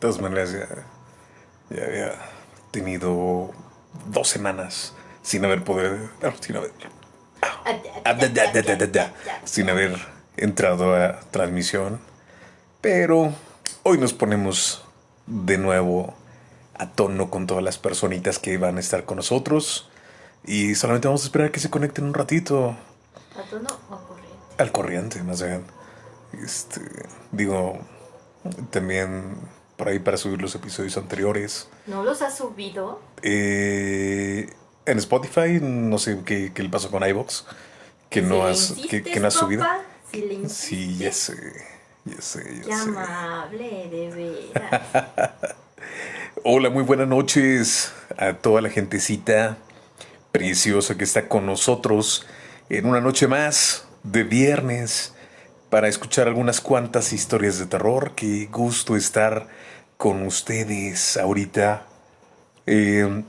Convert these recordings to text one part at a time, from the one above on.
todas maneras, ya, ya había tenido dos semanas sin haber poder. no, sin haber. sin haber entrado a transmisión. Pero hoy nos ponemos de nuevo a tono con todas las personitas que van a estar con nosotros. Y solamente vamos a esperar que se conecten un ratito. ¿A tono o a corriente? Al corriente, más bien. Este, digo, también por ahí para subir los episodios anteriores. ¿No los has subido? Eh, en Spotify, no sé qué, qué le pasó con iVox, que no has, que, no has subido. Si Sí, ya sé, ya sé, ya Qué sé. amable, de veras. Hola, muy buenas noches a toda la gentecita preciosa que está con nosotros en una noche más de viernes para escuchar algunas cuantas historias de terror. Qué gusto estar con ustedes ahorita. Eh,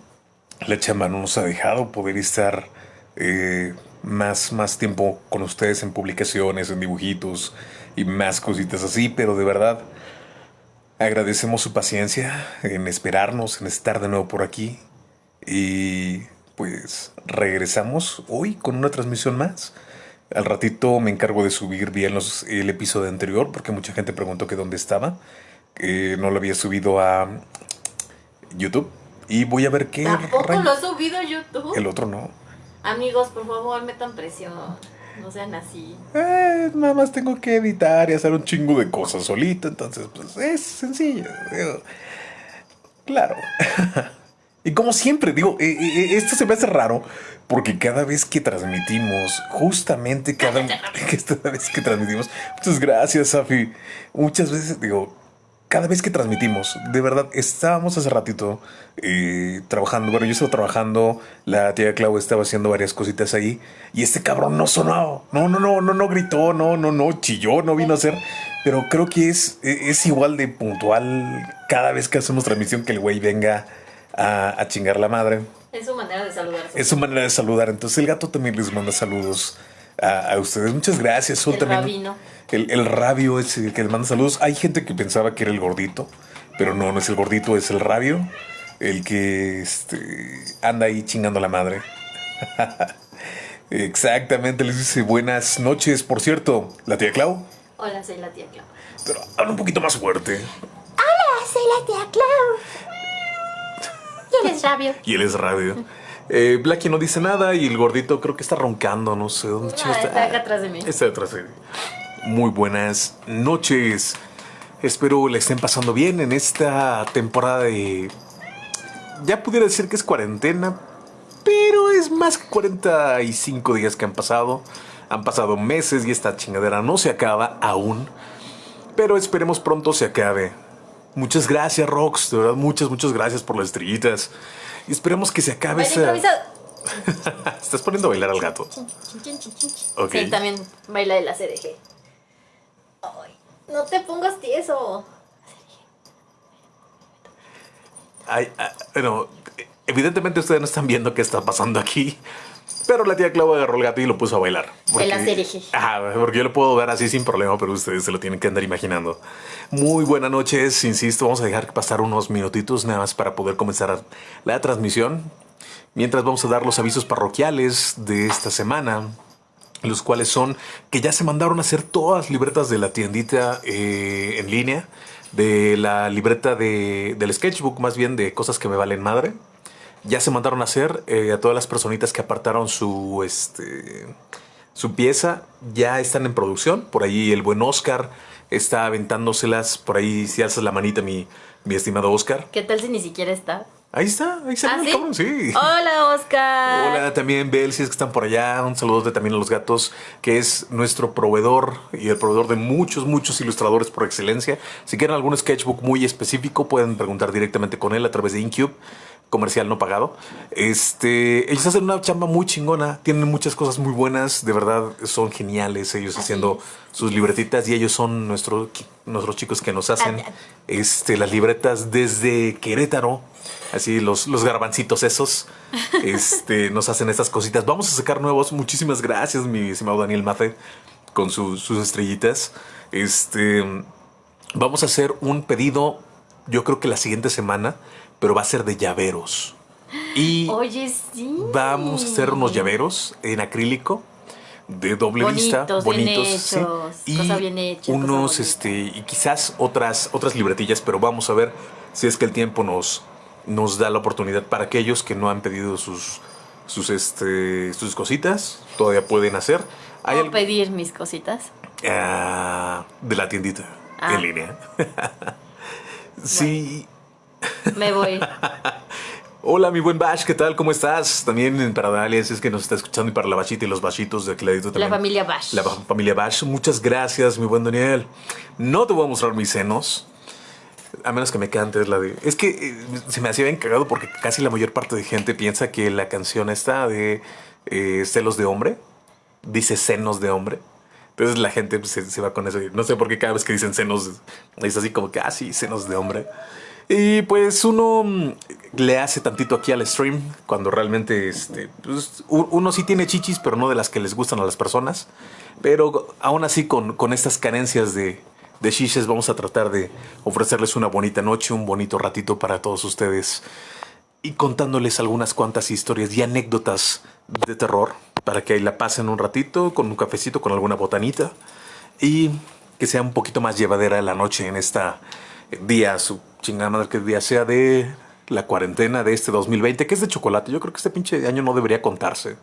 la chamba no nos ha dejado poder estar eh, más, más tiempo con ustedes en publicaciones, en dibujitos y más cositas así, pero de verdad agradecemos su paciencia en esperarnos, en estar de nuevo por aquí y pues regresamos hoy con una transmisión más. Al ratito me encargo de subir bien los, el episodio anterior porque mucha gente preguntó que dónde estaba. que no lo había subido a YouTube. Y voy a ver qué... Tampoco lo has subido a YouTube. El otro no. Amigos, por favor, metan presión. No sean así. Eh, nada más tengo que editar y hacer un chingo de cosas solito. Entonces, pues es sencillo. Claro. y como siempre, digo, eh, eh, esto se me hace raro porque cada vez que transmitimos, justamente cada, cada vez que transmitimos, muchas gracias, Safi. Muchas veces, digo, cada vez que transmitimos, de verdad, estábamos hace ratito eh, trabajando. Bueno, yo estaba trabajando, la tía Clau estaba haciendo varias cositas ahí y este cabrón no sonó. No, no, no, no, no gritó, no, no, no, chilló, no vino a hacer. Pero creo que es, es igual de puntual cada vez que hacemos transmisión que el güey venga a, a chingar la madre. Es su manera de saludar. Es su manera de saludar. Entonces el gato también les manda saludos a, a ustedes. Muchas gracias. Sol El también. rabino. El, el rabio es el que les manda saludos. Hay gente que pensaba que era el gordito, pero no, no es el gordito, es el rabio. El que este, anda ahí chingando la madre. Exactamente, les dice buenas noches. Por cierto, la tía Clau, Hola, soy la tía Clau. pero habla un poquito más fuerte. Hola, soy la tía Clau. Y él es rabio. Y él es rabio. Eh, Blackie no dice nada y el gordito creo que está roncando, no sé dónde Ah, chingo está acá atrás de mí. Está detrás de mí. Muy buenas noches. Espero le estén pasando bien en esta temporada de... Ya pudiera decir que es cuarentena, pero es más que 45 días que han pasado. Han pasado meses y esta chingadera no se acaba aún. Pero esperemos pronto se acabe. Muchas gracias, Rox. De verdad, muchas, muchas gracias por las estrellitas. Y esperemos que se acabe esa... Estás poniendo a bailar al gato. Chin, chin, chin, chin. Ok. Sí, también baila de la CDG. Ay, no te pongas tieso. Ay, ah, bueno, evidentemente ustedes no están viendo qué está pasando aquí. Pero la tía Clau agarró el gato y lo puso a bailar. El acereje. Ajá, porque yo lo puedo ver así sin problema, pero ustedes se lo tienen que andar imaginando. Muy buenas noches, insisto, vamos a dejar pasar unos minutitos nada más para poder comenzar la transmisión. Mientras vamos a dar los avisos parroquiales de esta semana, los cuales son que ya se mandaron a hacer todas las libretas de la tiendita eh, en línea, de la libreta de, del sketchbook, más bien de cosas que me valen madre. Ya se mandaron a hacer eh, a todas las personitas que apartaron su, este, su pieza, ya están en producción. Por ahí el buen Oscar está aventándoselas. Por ahí si alzas la manita, mi, mi estimado Oscar. ¿Qué tal si ni siquiera está? Ahí está, ahí está ¿Ah, el sí? cabrón, sí. Hola, Oscar. Hola, también Bel, si es que están por allá. Un saludo también a los gatos, que es nuestro proveedor y el proveedor de muchos, muchos ilustradores por excelencia. Si quieren algún sketchbook muy específico, pueden preguntar directamente con él a través de Incube, comercial no pagado. Este, ellos hacen una chamba muy chingona, tienen muchas cosas muy buenas, de verdad son geniales ellos Así haciendo es. sus libretitas y ellos son nuestro, nuestros chicos que nos hacen este, las libretas desde Querétaro. Así los, los garbancitos esos este, nos hacen estas cositas. Vamos a sacar nuevos. Muchísimas gracias, mi estimado Daniel Mate, con su- sus estrellitas. Este, vamos a hacer un pedido yo creo que la siguiente semana, pero va a ser de llaveros. Y Oye, sí. vamos a hacer unos llaveros en acrílico de doble vista, Bonitos, bien hechos, sí. cosa bien hecha, unos, este, y quizás otras, otras libretillas, pero vamos a ver si es que el tiempo nos, nos da la oportunidad para aquellos que no han pedido sus, sus, este, sus cositas, todavía pueden hacer. Hay ¿Puedo pedir mis cositas? Ah, de la tiendita Ah. en línea. sí. Me voy. Hola, mi buen Bash, ¿qué tal? ¿Cómo estás? También para Dalia, si es que nos está escuchando y para la Bachita y los Bachitos de Cladito La también. familia Bash. La familia Bash. Muchas gracias, mi buen Daniel. No te voy a mostrar mis senos. A menos que me cantes la de... Es que eh, se me hacía bien cagado porque casi la mayor parte de gente piensa que la canción está de eh, celos de hombre. Dice senos de hombre. Entonces la gente pues, se, se va con eso. No sé por qué cada vez que dicen senos es así como que, ah, sí, senos de hombre. Y pues uno mm, le hace tantito aquí al stream cuando realmente este, pues, uno sí tiene chichis, pero no de las que les gustan a las personas. Pero aún así con, con estas carencias de, de chiches vamos a tratar de ofrecerles una bonita noche, un bonito ratito para todos ustedes y contándoles algunas cuantas historias y anécdotas de terror para que ahí la pasen un ratito con un cafecito, con alguna botanita y que sea un poquito más llevadera la noche en esta día, su chingada madre que día sea de la cuarentena de este 2020, que es de chocolate. Yo creo que este pinche año no debería contarse.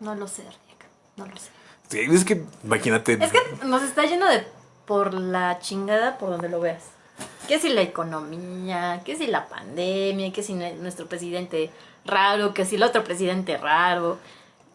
No lo sé, Rick. No lo sé. Sí, es que imagínate. Es que nos está yendo de por la chingada por donde lo veas. Que si la economía, que si la pandemia, que si nue- nuestro presidente raro, que si el otro presidente raro,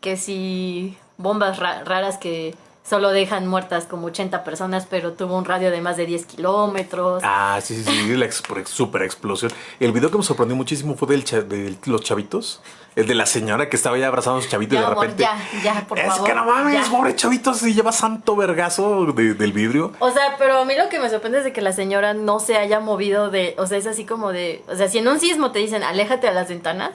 que si bombas ra- raras que solo dejan muertas como 80 personas, pero tuvo un radio de más de 10 kilómetros. Ah, sí, sí, sí, la super explosión. El video que me sorprendió muchísimo fue del cha- de los chavitos. El de la señora que estaba ya abrazando a su chavito y de amor, repente. ya, ya, por es favor. que no mames, ya. pobre chavito, se lleva santo vergazo de- del vidrio. O sea, pero a mí lo que me sorprende es de que la señora no se haya movido de, o sea, es así como de, o sea, si en un sismo te dicen, aléjate a las ventanas,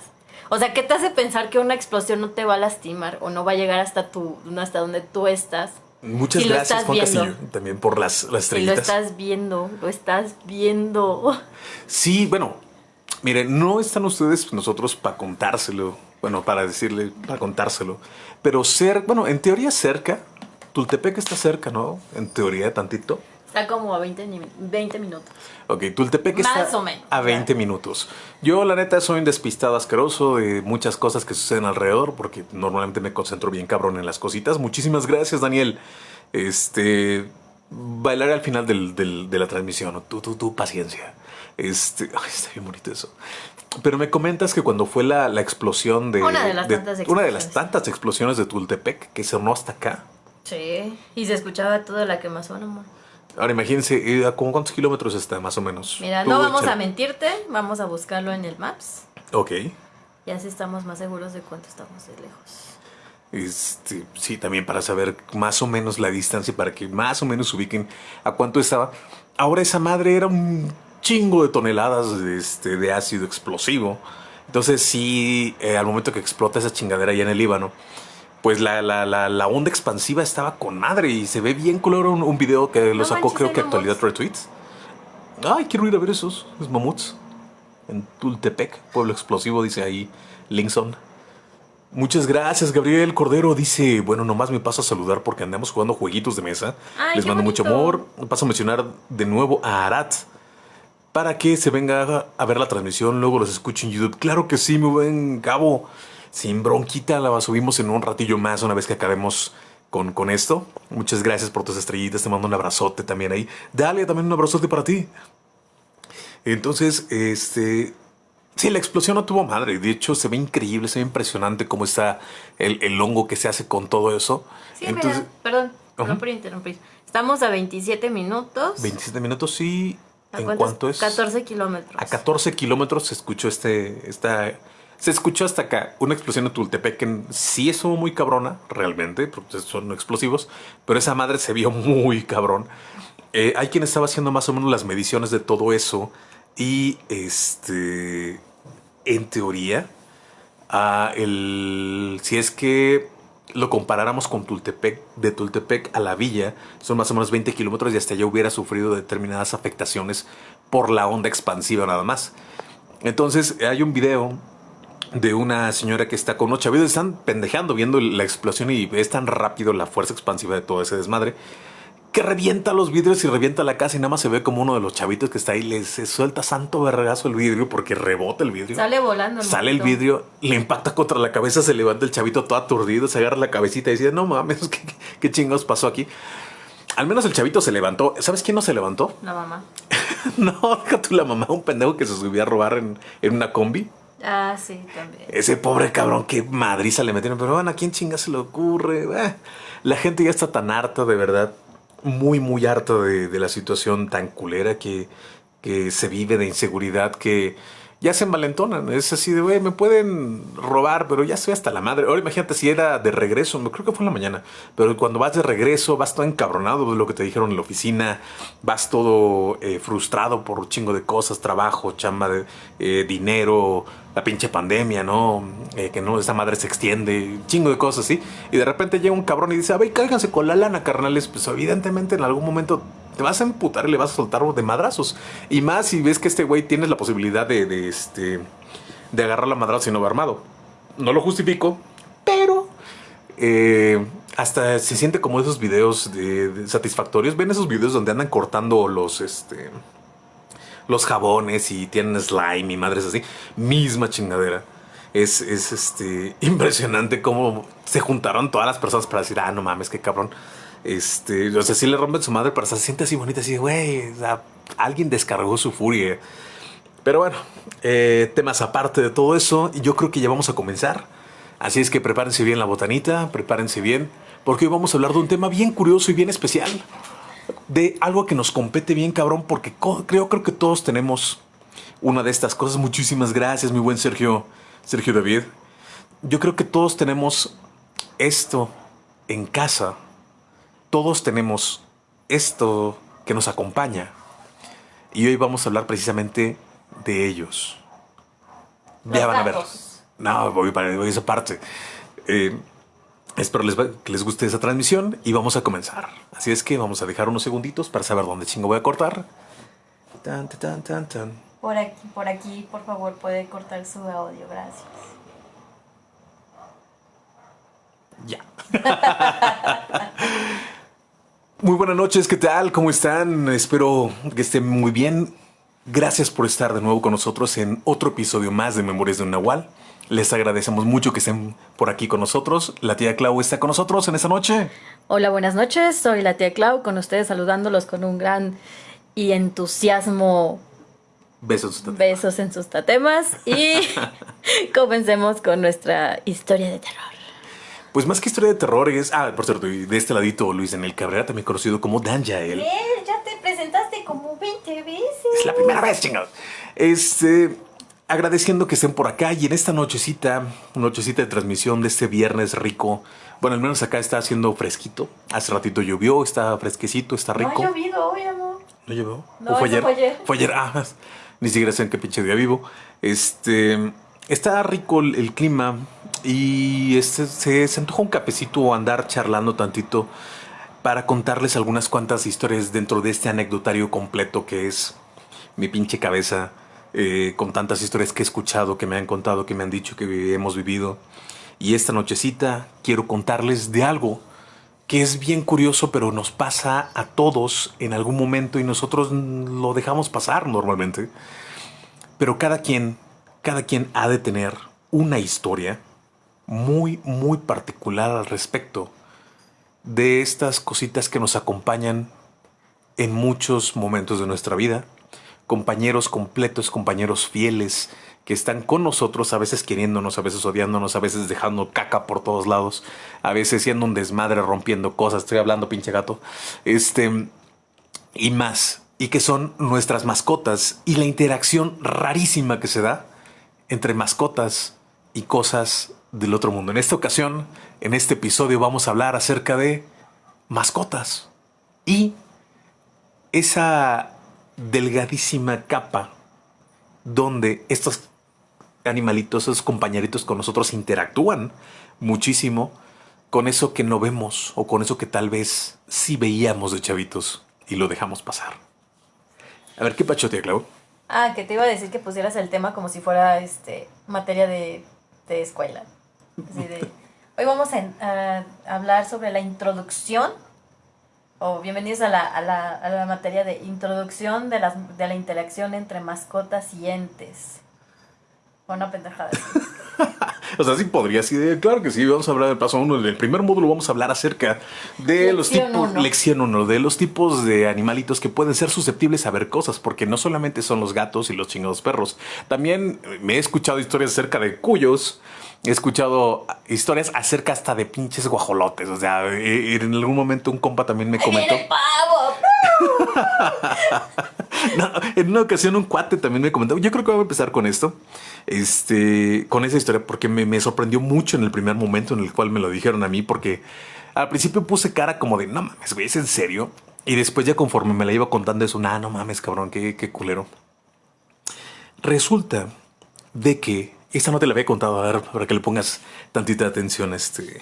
o sea, ¿qué te hace pensar que una explosión no te va a lastimar o no va a llegar hasta tu, hasta donde tú estás? Muchas Si gracias, Juan viendo. Castillo, también por las, las Si lo estás viendo, lo estás viendo. Sí, bueno, miren, no están ustedes nosotros para contárselo, bueno, para decirle, para contárselo, pero ser, bueno, en teoría cerca, Tultepec está cerca, ¿no? En teoría, tantito. Está como a 20, ni- 20 minutos. Ok, Tultepec está Más o menos, a o sea. 20 minutos. Yo, la neta, soy un despistado asqueroso de muchas cosas que suceden alrededor, porque normalmente me concentro bien cabrón en las cositas. Muchísimas gracias, Daniel. Este. Bailaré al final del- del- de la transmisión. Tú, tú, tú, paciencia. Este. Ay, está bien bonito eso. Pero me comentas que cuando fue la, la explosión de. Una de las tantas Una de las explosiones. tantas explosiones de Tultepec que sonó hasta acá. Sí. Y se escuchaba toda la quemazón, amor. Ahora imagínense, ¿a cuántos kilómetros está, más o menos? Mira, no vamos a mentirte, vamos a buscarlo en el Maps. Ok. Y así estamos más seguros de cuánto estamos de lejos. Este, sí, también para saber más o menos la distancia, para que más o menos ubiquen a cuánto estaba. Ahora esa madre era un chingo de toneladas de, este, de ácido explosivo. Entonces sí, eh, al momento que explota esa chingadera allá en el Líbano, pues la, la, la, la onda expansiva estaba con madre y se ve bien color un, un video que lo No sacó manches, creo que Actualidad. Retweets. Ay, quiero ir a ver esos, esos mamuts. En Tultepec, pueblo explosivo, dice ahí Linkson. Muchas gracias, Gabriel Cordero. Dice, bueno, nomás me paso a saludar porque andamos jugando jueguitos de mesa. Ay, Les mando mucho amor. Paso a mencionar de nuevo a Arat para que se venga a ver la transmisión, luego los escuche en YouTube. Claro que sí, mi buen Gabo. Sin bronquita, la subimos en un ratillo más una vez que acabemos con, con esto. Muchas gracias por tus estrellitas. Te mando un abrazote también ahí. Dale también un abrazote para ti. Entonces, este. Sí, la explosión no tuvo madre. De hecho, se ve increíble, se ve impresionante cómo está el, el hongo que se hace con todo eso. Sí, Entonces, mira, perdón, perdón por interrumpir. Estamos a 27 minutos. 27 minutos, sí. ¿A ¿En cuánto es? 14 kilómetros. A 14 kilómetros se escuchó este. Esta, se escuchó hasta acá una explosión en Tultepec que sí estuvo muy cabrona, realmente, porque son explosivos, pero esa madre se vio muy cabrón. Eh, hay quien estaba haciendo más o menos las mediciones de todo eso y este. En teoría, el, si es que lo comparáramos con Tultepec, de Tultepec a la villa, son más o menos 20 kilómetros y hasta allá hubiera sufrido determinadas afectaciones por la onda expansiva nada más. Entonces hay un video de una señora que está con unos chavitos, están pendejando viendo la explosión y es tan rápido la fuerza expansiva de todo ese desmadre que revienta los vidrios y revienta la casa y nada más se ve como uno de los chavitos que está ahí le se suelta santo vergazo el vidrio porque rebota el vidrio. Sale volando. Sale el vidrio, le impacta contra la cabeza, se levanta el chavito todo aturdido, se agarra la cabecita y dice, no mames, ¿qué, qué chingos pasó aquí? Al menos el chavito se levantó. ¿Sabes quién no se levantó? La mamá. no, tú la mamá, un pendejo que se subió a robar en, en una combi. Ah, sí, también. Ese pobre cabrón, qué madriza le metieron. Pero bueno, ¿a quién chinga se le ocurre? Eh, la gente ya está tan harta, de verdad. Muy, muy harta de, de la situación tan culera que, que se vive de inseguridad que ya se envalentonan. Es así de, güey, me pueden robar, pero ya estoy hasta la madre. Ahora imagínate si era de regreso, creo que fue en la mañana, pero cuando vas de regreso vas todo encabronado de lo que te dijeron en la oficina, vas todo eh, frustrado por un chingo de cosas, trabajo, chamba, de, eh, dinero, la pinche pandemia, ¿no? Eh, que no, esa madre se extiende, chingo de cosas así. Y de repente llega un cabrón y dice, a ver, cáiganse con la lana, carnales. Pues evidentemente en algún momento te vas a emputar y le vas a soltar de madrazos. Y más si ves que este güey tienes la posibilidad de, este, de agarrar la madrazo y no va armado. No lo justifico, pero eh, hasta se siente como esos videos de, satisfactorios. Ven esos videos donde andan cortando los, este, los jabones y tienen slime y madres así. Misma chingadera. Es, es este, impresionante cómo se juntaron todas las personas para decir, ah, no mames, qué cabrón. Este, o sea, sí le rompen su madre, pero se siente así bonita, así, güey, alguien descargó su furia. Pero bueno, eh, temas aparte de todo eso, yo creo que ya vamos a comenzar. Así es que prepárense bien la botanita, prepárense bien, porque hoy vamos a hablar de un tema bien curioso y bien especial. De algo que nos compete bien, cabrón, porque creo, creo que todos tenemos una de estas cosas. Muchísimas gracias, mi buen Sergio, Sergio David. Yo creo que todos tenemos esto en casa todos tenemos esto que nos acompaña. Y hoy vamos a hablar precisamente de ellos. ya van a ver. No, voy para esa parte. Eh, espero que les guste esa transmisión y vamos a comenzar. Así es que vamos a dejar unos segunditos para saber dónde chingo voy a cortar. Tan, tan, tan, tan. Por aquí, por aquí, por favor, puede cortar su audio. Gracias. Ya. Muy buenas noches, ¿qué tal? ¿Cómo están? Espero que estén muy bien. Gracias por estar de nuevo con nosotros en otro episodio más de Memorias de un Nahual. Les agradecemos mucho que estén por aquí con nosotros. La tía Clau está con nosotros en esta noche. Hola, buenas noches. Soy la tía Clau, con ustedes saludándolos con un gran y entusiasmo. Besos, Besos en sus tatemas. Y comencemos con nuestra historia de terror. Pues más que historia de terror es... Ah, por cierto, de este ladito Luis en el Cabrera, también conocido como Dan Yael. Ya te presentaste como 20 veces. Es la primera vez, chingados. Este... Agradeciendo que estén por acá y en esta nochecita, nochecita de transmisión de este viernes rico. Bueno, al menos acá está haciendo fresquito. Hace ratito llovió, está fresquecito, está rico. No ha llovido hoy, amor. ¿No llovió? No, fue ayer? fue ayer? Fue ayer, ah, ni siquiera sé en qué pinche día vivo. Este, está rico el clima, y este, se, se antojó un cafecito andar charlando tantito para contarles algunas cuantas historias dentro de este anecdotario completo que es mi pinche cabeza eh, con tantas historias que he escuchado, que me han contado, que me han dicho que hemos vivido. Y esta nochecita quiero contarles de algo que es bien curioso, pero nos pasa a todos en algún momento y nosotros lo dejamos pasar normalmente. Pero cada quien, cada quien ha de tener una historia muy, muy particular al respecto de estas cositas que nos acompañan en muchos momentos de nuestra vida. Compañeros completos, compañeros fieles, que están con nosotros, a veces queriéndonos, a veces odiándonos, a veces dejando caca por todos lados, a veces siendo un desmadre, rompiendo cosas, estoy hablando pinche gato, este, y más, y que son nuestras mascotas y la interacción rarísima que se da entre mascotas y cosas del otro mundo. En esta ocasión, en este episodio, vamos a hablar acerca de mascotas y esa delgadísima capa donde estos animalitos, esos compañeritos con nosotros interactúan muchísimo con eso que no vemos o con eso que tal vez sí veíamos de chavitos y lo dejamos pasar. A ver, ¿qué pachotea, Clau? Ah, que te iba a decir que pusieras el tema como si fuera este materia de, de escuela. Así de, hoy vamos a, a hablar sobre la introducción, o bienvenidos a la, a la, a la materia de introducción de, las, de la interacción entre mascotas y entes. Una pendejada. o sea, sí podría, sí, claro que sí, vamos a hablar del paso uno. En el primer módulo vamos a hablar acerca de los tipos, lección uno, de los tipos de animalitos que pueden ser susceptibles a ver cosas, porque no solamente son los gatos y los chingados perros. También me he escuchado historias acerca de cuyos, he escuchado historias acerca hasta de pinches guajolotes. O sea, eh, en algún momento un compa también me comentó. en una ocasión un cuate también me comentó. Yo creo que voy a empezar con esto. Este, con esa historia, porque me, sorprendió mucho en el primer momento en el cual me lo dijeron a mí, porque al principio puse cara como de no mames, güey, ¿es en serio? Y después, ya conforme me la iba contando eso, nah, no mames, cabrón, qué, qué culero. Resulta de que esta no te la había contado, a ver, para que le pongas tantita atención, este.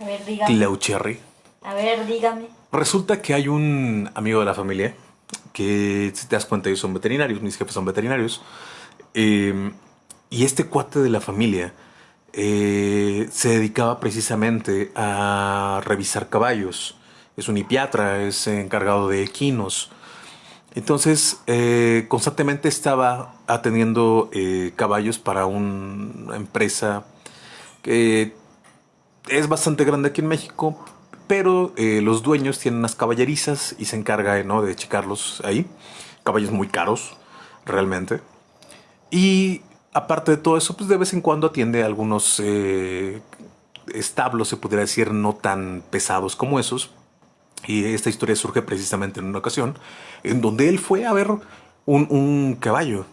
A ver, dígame. Cherry. A ver, dígame. Resulta que hay un amigo de la familia que, si te das cuenta, ellos son veterinarios, mis jefes son veterinarios. Em, y este cuate de la familia eh, se dedicaba precisamente a revisar caballos. Es un hipiatra, es encargado de equinos. Entonces, eh, constantemente estaba atendiendo eh, caballos para una empresa que es bastante grande aquí en México, pero eh, los dueños tienen unas caballerizas y se encarga ¿no? de checarlos ahí. Caballos muy caros, realmente. Y aparte de todo eso, pues de vez en cuando atiende algunos establos, se podría decir, no tan pesados como esos, y esta historia surge precisamente en una ocasión en donde él fue a ver un, caballo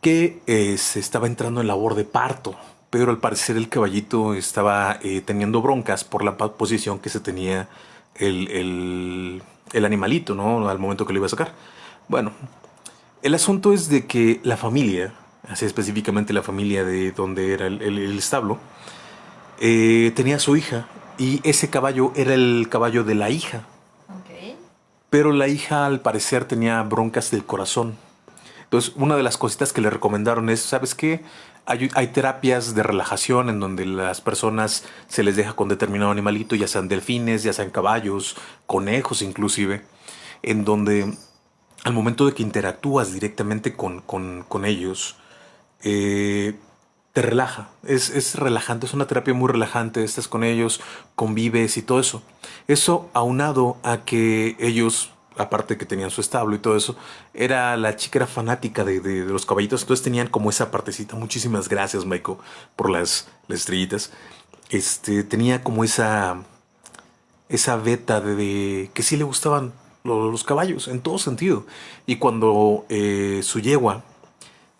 que eh, se estaba entrando en labor de parto, pero al parecer el caballito estaba eh, teniendo broncas por la posición que se tenía el, animalito, ¿no? Al momento que lo iba a sacar. Bueno, el asunto es de que la familia, así específicamente la familia de donde era el, establo, eh, tenía a su hija y ese caballo era el caballo de la hija. Pero la hija al parecer tenía broncas del corazón. Entonces, una de las cositas que le recomendaron es, ¿sabes qué? Hay, hay, terapias de relajación en donde las personas se les deja con determinado animalito, ya sean delfines, ya sean caballos, conejos inclusive, en donde al momento de que interactúas directamente con, con, con ellos, eh, te relaja, es, es, relajante, es una terapia muy relajante, estás con ellos, convives y todo eso. Eso aunado a que ellos, aparte que tenían su establo y todo eso, era la chica era fanática de, de, los caballitos, entonces tenían como esa partecita. Muchísimas gracias, Michael, por las, estrellitas. Este, tenía como esa, esa beta de, que sí le gustaban los, caballos en todo sentido. Y cuando eh, su yegua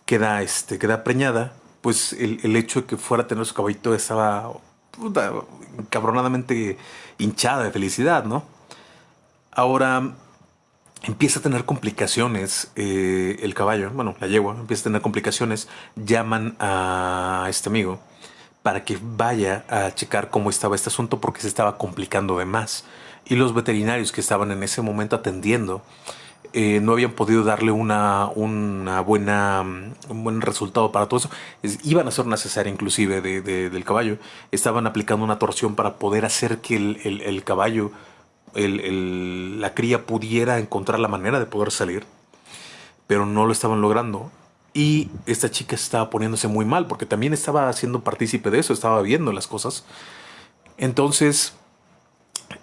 queda, este, queda preñada, pues el, hecho de que fuera a tener su caballito estaba puta, cabronadamente hinchada de felicidad, ¿no? Ahora empieza a tener complicaciones eh, el caballo, bueno, la yegua empieza a tener complicaciones, llaman a este amigo para que vaya a checar cómo estaba este asunto porque se estaba complicando de más. Y los veterinarios que estaban en ese momento atendiendo eh, no habían podido darle una, una buena, un buen resultado para todo eso. iban a hacer una cesárea inclusive de, del caballo. Estaban aplicando una torsión para poder hacer que el, el, caballo, el, la cría pudiera encontrar la manera de poder salir. Pero no lo estaban logrando. Y esta chica estaba poniéndose muy mal porque también estaba siendo partícipe de eso, estaba viendo las cosas. Entonces,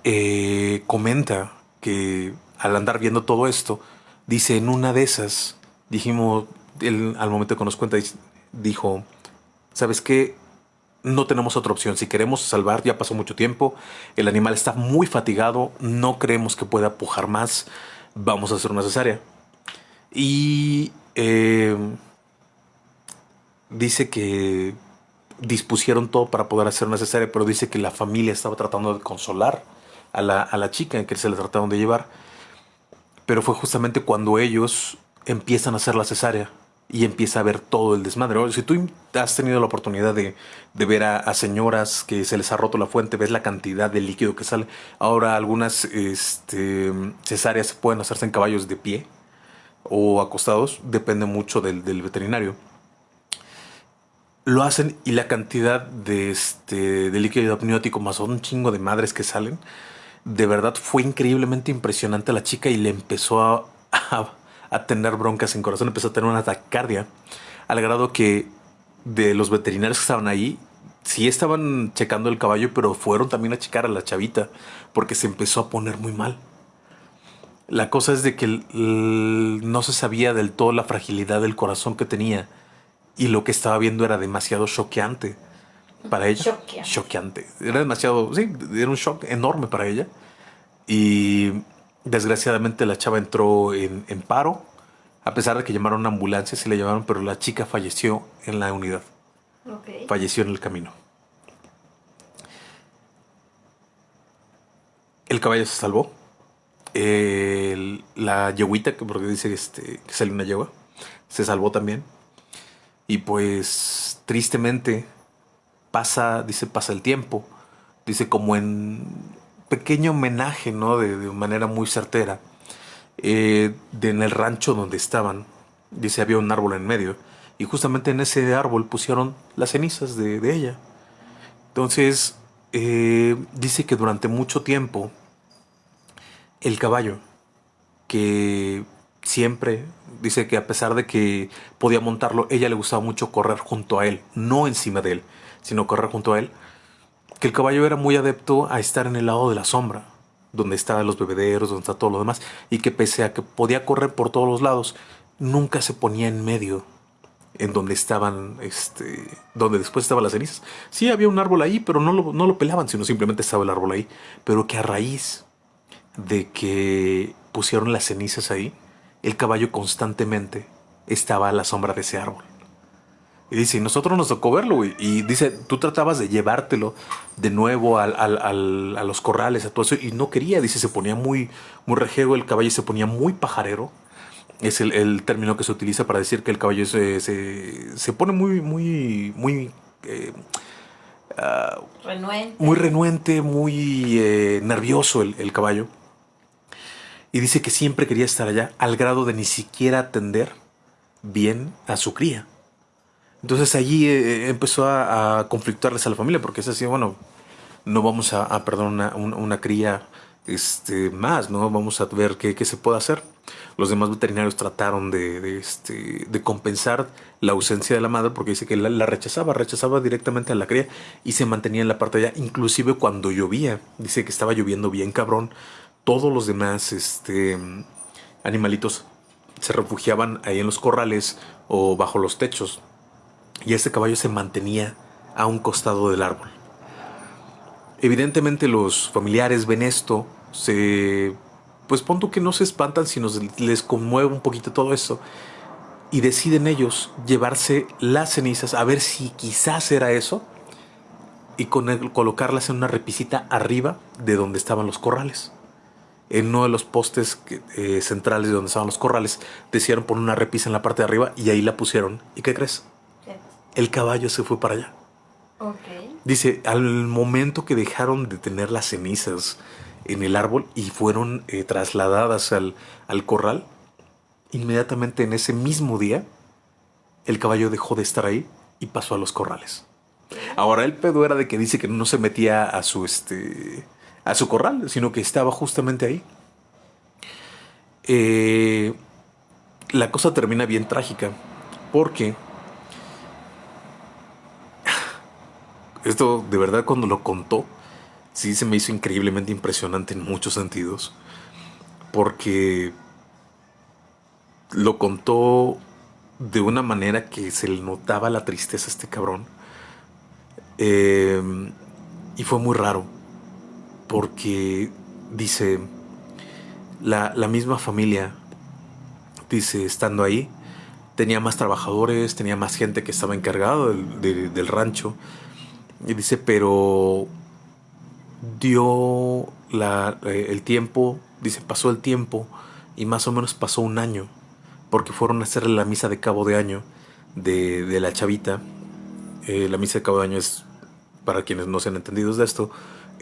eh, comenta que al andar viendo todo esto, dice, en una de esas, dijimos, él al momento que nos cuenta, dijo, ¿sabes qué? No tenemos otra opción. Si queremos salvar, ya pasó mucho tiempo, el animal está muy fatigado, no creemos que pueda pujar más, vamos a hacer una cesárea. Y eh, dice que dispusieron todo para poder hacer una cesárea, pero dice que la familia estaba tratando de consolar a la, a la chica en que se le trataron de llevar pero fue justamente cuando ellos empiezan a hacer la cesárea y empieza a ver todo el desmadre. Si tú has tenido la oportunidad de, ver a, señoras que se les ha roto la fuente, ves la cantidad de líquido que sale. Ahora algunas este, cesáreas pueden hacerse en caballos de pie. o acostados, depende mucho del, veterinario. Lo hacen y la cantidad de, este, de líquido amniótico más un chingo de madres que salen, de verdad fue increíblemente impresionante a la chica y le empezó a, a, tener broncas en corazón, empezó a tener una taquicardia, al grado que de los veterinarios que estaban ahí, sí estaban checando el caballo, pero fueron también a checar a la chavita, porque se empezó a poner muy mal. La cosa es de que no se sabía del todo la fragilidad del corazón que tenía y lo que estaba viendo era demasiado choqueante para ella. Choqueante. Era demasiado, sí, era un shock enorme para ella. Y desgraciadamente la chava entró en, paro. A pesar de que llamaron a una ambulancia, se le llamaron, pero la chica falleció en la unidad. Falleció en el camino. El caballo se salvó la yeguita, porque dice este, que salió una yegua, se salvó también. Y pues tristemente pasa, dice, pasa el tiempo. Dice como en pequeño homenaje, ¿no? De, manera muy certera. Eh, de, en el rancho donde estaban, dice, había un árbol en medio. Y justamente en ese árbol pusieron las cenizas de, ella. Entonces, eh, dice que durante mucho tiempo el caballo, que siempre dice que a pesar de que podía montarlo, ella le gustaba mucho correr junto a él, no encima de él, sino correr junto a él, que el caballo era muy adepto a estar en el lado de la sombra, donde estaban los bebederos, donde está todo lo demás, y que pese a que podía correr por todos los lados, nunca se ponía en medio en donde estaban, este, donde después estaban las cenizas. Sí, había un árbol ahí, pero no lo, no lo pelaban, sino simplemente estaba el árbol ahí. Pero que a raíz de que pusieron las cenizas ahí, el caballo constantemente estaba a la sombra de ese árbol. Y dice, nosotros nos tocó verlo, Y dice, tú tratabas de llevártelo de nuevo a los corrales, a todo eso, y no quería. Dice, se ponía muy, muy rejego el caballo, se ponía muy pajarero. Es el, término que se utiliza para decir que el caballo se, se, pone muy, muy, muy... Eh, ah, renuente. Muy renuente, muy eh, nervioso el caballo y dice que siempre quería estar allá al grado de ni siquiera atender bien a su cría. Entonces allí eh, eh, empezó a, conflictuarles a la familia porque es así, bueno, no vamos a, perder una, cría este, más, ¿no? Vamos a ver qué, se puede hacer. Los demás veterinarios trataron de, este, de, compensar la ausencia de la madre porque dice que la, la, rechazaba, rechazaba directamente a la cría y se mantenía en la parte de allá, inclusive cuando llovía. Dice que estaba lloviendo bien cabrón todos los demás este, animalitos se refugiaban ahí en los corrales o bajo los techos. Y este caballo se mantenía a un costado del árbol. Evidentemente los familiares ven esto, se... Pues punto que no se espantan, sino les conmueve un poquito todo eso. Y deciden ellos llevarse las cenizas a ver si quizás era eso. Y con colocarlas en una repisita arriba de donde estaban los corrales en uno de los postes eh, centrales de donde estaban los corrales, decidieron poner una repisa en la parte de arriba y ahí la pusieron. ¿Y qué crees? El caballo se fue para allá. Dice, al momento que dejaron de tener las cenizas en el árbol y fueron eh, trasladadas al, al corral, inmediatamente en ese mismo día, el caballo dejó de estar ahí y pasó a los corrales. Ahora el pedo era de que dice que no se metía a su este a su corral, sino que estaba justamente ahí. Eh, la cosa termina bien trágica, porque esto de verdad cuando lo contó, sí se me hizo increíblemente impresionante en muchos sentidos, porque lo contó de una manera que se le notaba la tristeza a este cabrón. Eh, y fue muy raro porque dice, la, misma familia, dice, estando ahí, tenía más trabajadores, tenía más gente que estaba encargado del, rancho. Y dice, pero dio la, eh, el tiempo, dice, pasó el tiempo y más o menos pasó un año, porque fueron a hacerle la misa de cabo de año de, la chavita. Eh, la misa de cabo de año es, para quienes no sean entendidos de esto,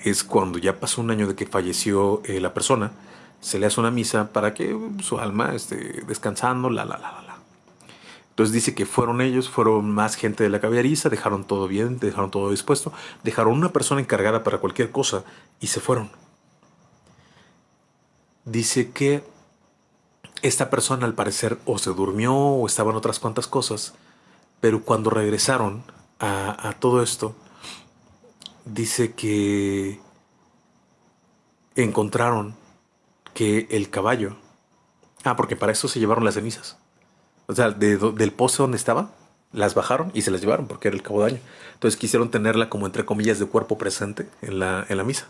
es cuando ya pasó un año de que falleció eh, la persona, se le hace una misa para que su alma esté descansando, la, la, la, la. Entonces dice que fueron ellos, fueron más gente de la caballeriza, dejaron todo bien, dejaron todo dispuesto, dejaron una persona encargada para cualquier cosa y se fueron. Dice que esta persona al parecer o se durmió o estaban otras cuantas cosas, pero cuando regresaron a, a todo esto, dice que encontraron que el caballo... Ah, porque para eso se llevaron las cenizas. O sea, del pozo donde estaba, las bajaron y se las llevaron porque era el cabo de año. Entonces quisieron tenerla como entre comillas de cuerpo presente en la, en la misa.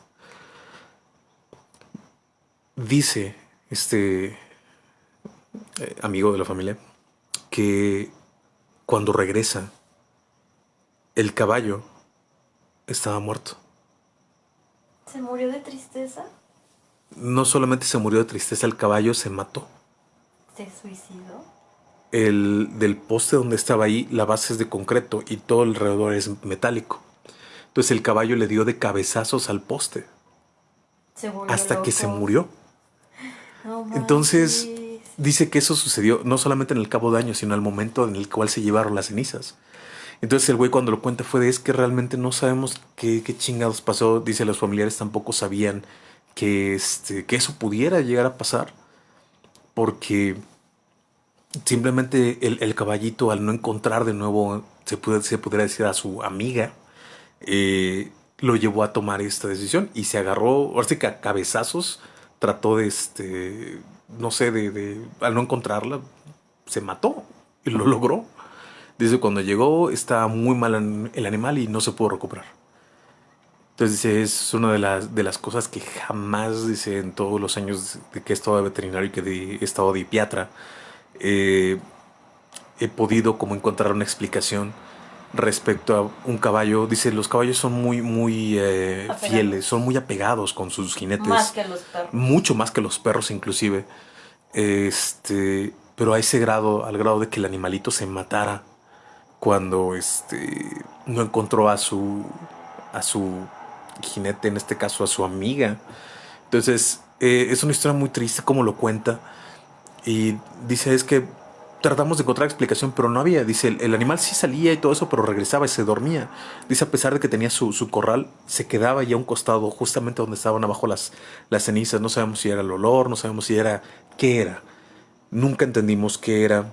Dice este eh, amigo de la familia que cuando regresa, el caballo estaba muerto. ¿Se murió de tristeza? No solamente se murió de tristeza, el caballo se mató. ¿Se suicidó? El del poste donde estaba ahí, la base es de concreto y todo alrededor es metálico. Entonces el caballo le dio de cabezazos al poste. hasta que se murió. Entonces dice que eso sucedió no solamente en el cabo de año, sino al momento en el cual se llevaron las cenizas. Entonces el güey cuando lo cuenta fue de es que realmente no sabemos qué, qué chingados pasó. Dice los familiares tampoco sabían que, este, que eso pudiera llegar a pasar. Porque simplemente el, caballito al no encontrar de nuevo, se, puede, se pudiera decir a su amiga, eh, lo llevó a tomar esta decisión y se agarró, ahora sí que a cabezazos trató de, este, no sé, de, de, al no encontrarla, se mató y lo logró. Dice, cuando llegó estaba muy mal el animal y no se pudo recuperar. Entonces dice, es una de las, de las cosas que jamás, dice, en todos los años de que he estado de veterinario y que he estado de piatra, eh, he podido como encontrar una explicación respecto a un caballo. Dice, los caballos son muy, muy eh, fieles, son muy apegados con sus jinetes. Más que los perros. Mucho más que los perros inclusive. Este, pero a ese grado, al grado de que el animalito se matara cuando este, no encontró a su, a su jinete, en este caso a su amiga. Entonces, eh, es una historia muy triste como lo cuenta. Y dice, es que tratamos de encontrar explicación, pero no había. Dice, el, animal sí salía y todo eso, pero regresaba y se dormía. Dice, a pesar de que tenía su, su, corral, se quedaba ya a un costado, justamente donde estaban abajo las, las cenizas. No sabemos si era el olor, no sabemos si era qué era. Nunca entendimos qué era.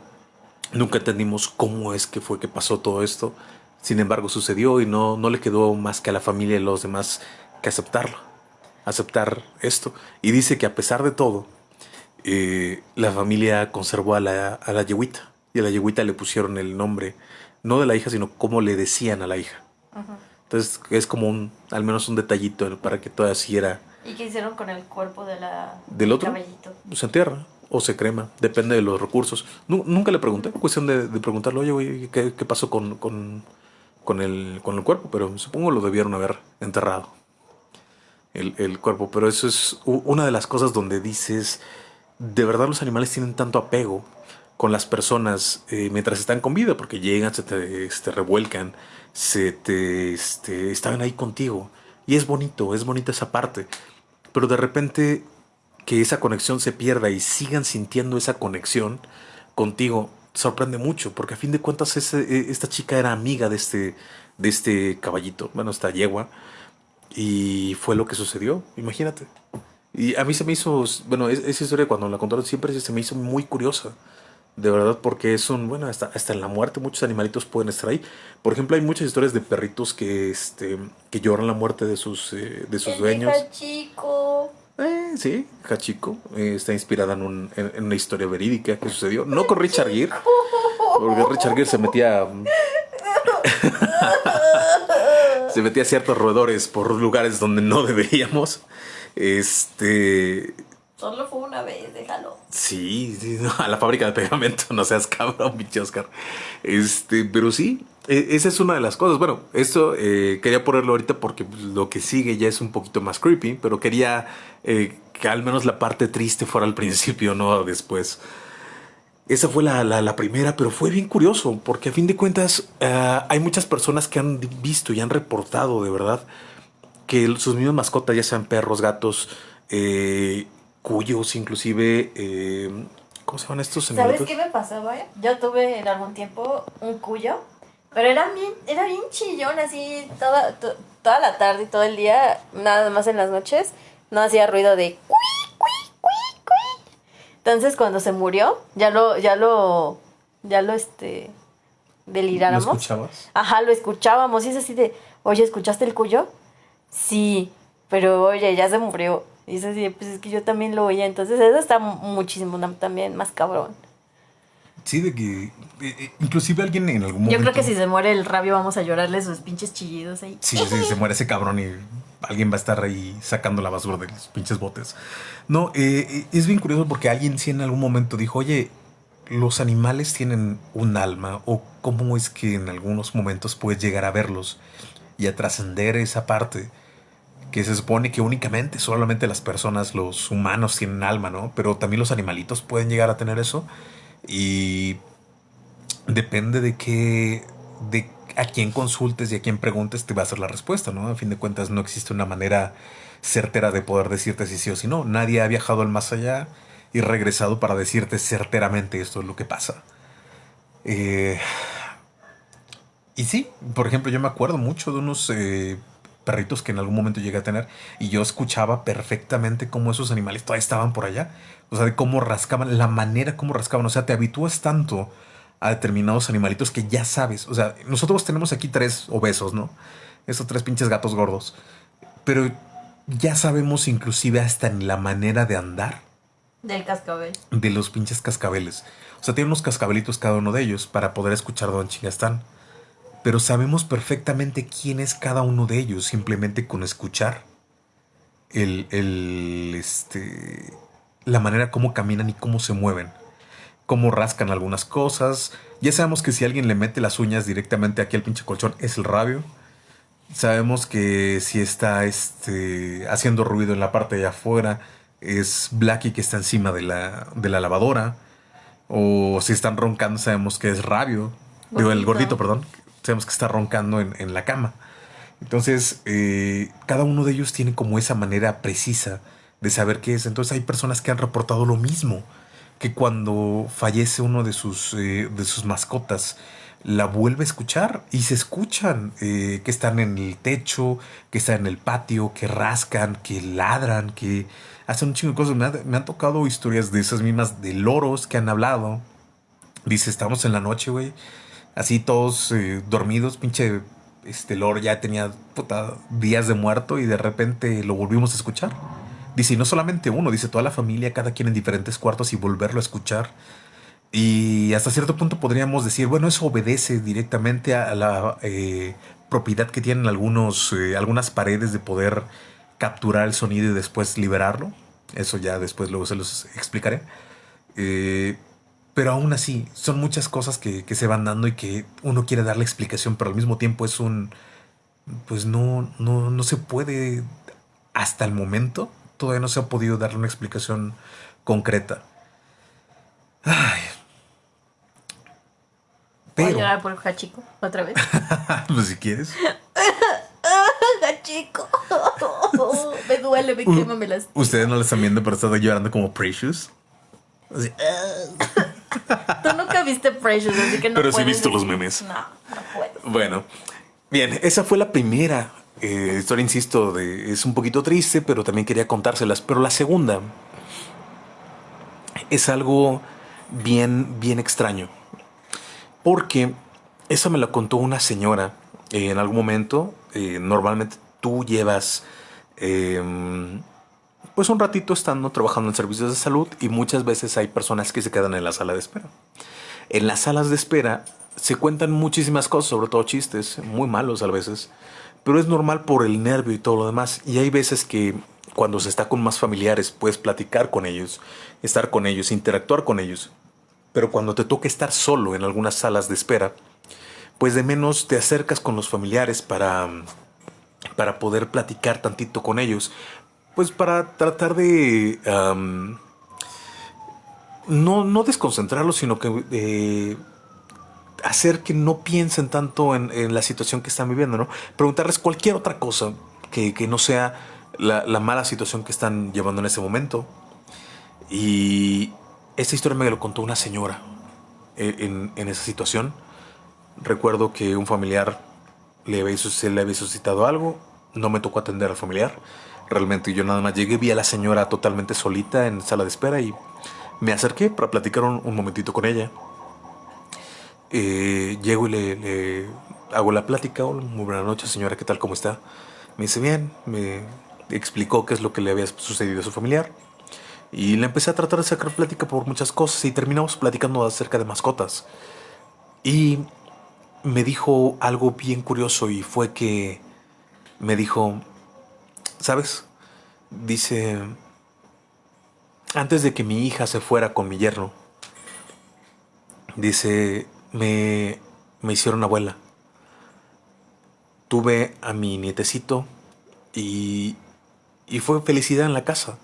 Nunca entendimos cómo es que fue que pasó todo esto. Sin embargo, sucedió y no, no le quedó más que a la familia y los demás que aceptarlo, aceptar esto. Y dice que a pesar de todo, eh, la familia conservó a la, a la yeguita y a la yeguita le pusieron el nombre, no de la hija, sino como le decían a la hija. Entonces es como un, al menos un detallito para que todavía siguiera. ¿Y qué hicieron con el cuerpo de la, del otro? Caballito? Se entierra o se crema, depende de los recursos. nunca le pregunté, cuestión de, de preguntarle, oye, güey, ¿qué, ¿qué, pasó con, con, con, el, con el cuerpo? Pero supongo lo debieron haber enterrado, el, el, cuerpo. Pero eso es una de las cosas donde dices, de verdad los animales tienen tanto apego con las personas eh, mientras están con vida, porque llegan, se te este, revuelcan, se te este, están ahí contigo. Y es bonito, es bonita esa parte. Pero de repente que esa conexión se pierda y sigan sintiendo esa conexión contigo sorprende mucho, porque a fin de cuentas e, esta chica era amiga de este, de este caballito, bueno, esta yegua, y fue lo que sucedió, imagínate. Y a mí se me hizo, bueno, esa historia cuando la contaron siempre se me hizo muy curiosa, de verdad, porque es un, bueno, hasta, hasta en la muerte muchos animalitos pueden estar ahí. Por ejemplo, hay muchas historias de perritos que, este, que lloran la muerte de sus, eh, de sus dueños. chico. Eh, sí, Hachiko eh, está inspirada en, un, en, una historia verídica que sucedió. No con Richard Gere, porque Richard Gere se metía. se metía a ciertos roedores por lugares donde no deberíamos. Este. Solo fue una vez, déjalo. Sí, a la fábrica de pegamento, no seas cabrón, pinche Oscar. Este, pero sí, e, esa es una de las cosas. Bueno, esto eh, quería ponerlo ahorita porque lo que sigue ya es un poquito más creepy, pero quería eh, que al menos la parte triste fuera al principio, no después. Esa fue la, la, primera, pero fue bien curioso, porque a fin de cuentas uh, hay muchas personas que han visto y han reportado de verdad que sus mismas mascotas, ya sean perros, gatos, eh, cuyos, inclusive, eh, ¿cómo se llaman estos? ¿Sabes qué me pasaba? Yo tuve en algún tiempo un cuyo, pero era bien, era bien chillón, así toda, to- toda la tarde y todo el día, nada más en las noches, no hacía ruido de cui, cui, cui, cui. Entonces cuando se murió, ya lo, ya lo, ya lo, este, ¿Lo deliráramos. escuchabas? Ajá, lo escuchábamos y es así de, oye, ¿escuchaste el cuyo? Sí, pero oye, ya se murió. Y es así, pues es que yo también lo oía. Entonces eso está muchísimo tam- también más cabrón. Sí, de que eh, eh, inclusive alguien en algún Yo momento... creo que si se muere el rabio vamos a llorarle sus pinches chillidos ahí. Sí, sí, se muere ese cabrón y alguien va a estar ahí sacando la basura de los pinches botes. No, eh, eh, es bien curioso porque alguien sí en algún momento dijo, oye, los animales tienen un alma o cómo es que en algunos momentos puedes llegar a verlos y a trascender esa parte que se supone que únicamente solamente las personas, los humanos tienen alma, ¿no? Pero también los animalitos pueden llegar a tener eso y depende de qué, de a quién consultes y a quién preguntes te va a ser la respuesta, ¿no? A fin de cuentas no existe una manera certera de poder decirte si sí o si no. Nadie ha viajado al más allá y regresado para decirte certeramente esto es lo que pasa. Eh, y sí, por ejemplo, yo me acuerdo mucho de unos eh, perritos que en algún momento llegué a tener y yo escuchaba perfectamente cómo esos animales todavía estaban por allá. O sea, de cómo rascaban, la manera como rascaban. O sea, te habitúas tanto a determinados animalitos que ya sabes. O sea, nosotros tenemos aquí tres obesos, ¿no? Esos tres pinches gatos gordos. Pero ya sabemos inclusive hasta en la manera de andar Del cascabel. de los pinches cascabeles. O sea, tienen unos cascabelitos cada uno de ellos para poder escuchar dónde chingas están. Pero sabemos perfectamente quién es cada uno de ellos simplemente con escuchar el, el, este, la manera como caminan y cómo se mueven. Cómo rascan algunas cosas. Ya sabemos que si alguien le mete las uñas directamente aquí al pinche colchón es el rabio. Sabemos que si está este, haciendo ruido en la parte de afuera es Blackie que está encima de la, de la lavadora. O si están roncando sabemos que es rabio. Digo, el Gordito. gordito, perdón. Sabemos que está roncando en, la cama. Entonces, eh, cada uno de ellos tiene como esa manera precisa de saber qué es. Entonces hay personas que han reportado lo mismo, que cuando fallece uno de sus, eh, mascotas, la vuelve a escuchar y se escuchan eh, que están en el techo, que están en el patio, que rascan, que ladran, que hacen un chingo de cosas. Me, me han tocado historias de esas mismas, de loros que han hablado. Dice, estamos en la noche, güey. Así todos eh, dormidos, pinche este loro ya tenía puta, días de muerto y de repente lo volvimos a escuchar. Dice, y no solamente uno, dice toda la familia, cada quien en diferentes cuartos y volverlo a escuchar. Y hasta cierto punto podríamos decir, bueno, eso obedece directamente a la eh, propiedad que tienen algunos, eh, algunas paredes de poder capturar el sonido y después liberarlo. Eso ya después luego se los explicaré. Pero aún así, son muchas cosas que, que se van dando y que uno quiere darle explicación, pero al mismo tiempo es un... Pues no, no, no se puede, hasta el momento, todavía no se ha podido darle una explicación concreta. Ay. Voy a Pero, llorar por Hachiko otra vez. pues si quieres. Hachiko. me duele, me quema, me. Ustedes no lo están viendo, pero está llorando como Precious. Así, Tú nunca viste Precious, así que no Pero sí he visto los memes. No, no puedes. Bueno, bien, esa fue la primera eh, historia, insisto, de, es un poquito triste, pero también quería contárselas. Pero la segunda es algo bien, bien extraño. Porque esa me la contó una señora eh, en algún momento. eh, normalmente tú llevas em, pues un ratito estando trabajando en servicios de salud y muchas veces hay personas que se quedan en la sala de espera. En las salas de espera se cuentan muchísimas cosas, sobre todo chistes, muy malos a veces, pero es normal por el nervio y todo lo demás. Y hay veces que cuando se está con más familiares puedes platicar con ellos, estar con ellos, interactuar con ellos. Pero cuando te toca estar solo en algunas salas de espera, pues de menos te acercas con los familiares para, para poder platicar tantito con ellos, pues para tratar de... no, no desconcentrarlos, sino que eh, hacer que no piensen tanto en, la situación que están viviendo, ¿no? Preguntarles cualquier otra cosa que, que no sea la, la mala situación que están llevando en ese momento. Y esta historia me lo contó una señora eh, en, en esa situación. Recuerdo que un familiar le había, se le había suscitado algo, no me tocó atender al familiar. Realmente yo nada más llegué, vi a la señora totalmente solita en sala de espera y me acerqué para platicar un, momentito con ella. Eh, llego y le, hago la plática. muy buena noche, señora, ¿qué tal? ¿Cómo está? Me dice bien, me explicó qué es lo que le había sucedido a su familiar. Y le empecé a tratar de sacar plática por muchas cosas y terminamos platicando acerca de mascotas. Y me dijo algo bien curioso y fue que me dijo, ¿sabes? Dice, antes de que mi hija se fuera con mi yerno, dice, me, me hicieron abuela. Tuve a mi nietecito y, y fue felicidad en la casa.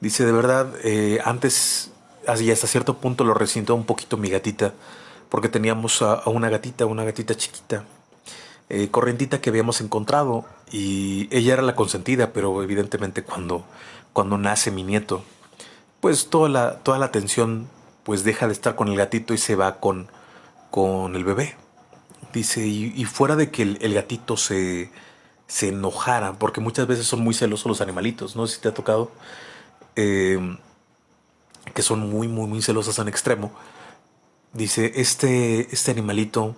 Dice, de verdad, eh, antes, hasta cierto punto lo resintió un poquito mi gatita porque teníamos a, una gatita, una gatita chiquita, eh, corrientita que habíamos encontrado y ella era la consentida, pero evidentemente cuando, cuando nace mi nieto, pues toda la, toda la atención pues deja de estar con el gatito y se va con, con el bebé. Dice, y, fuera de que el, gatito se, se enojara, porque muchas veces son muy celosos los animalitos, no sé si te ha tocado, eh, que son muy, muy, muy celosas en extremo. Dice, este, este animalito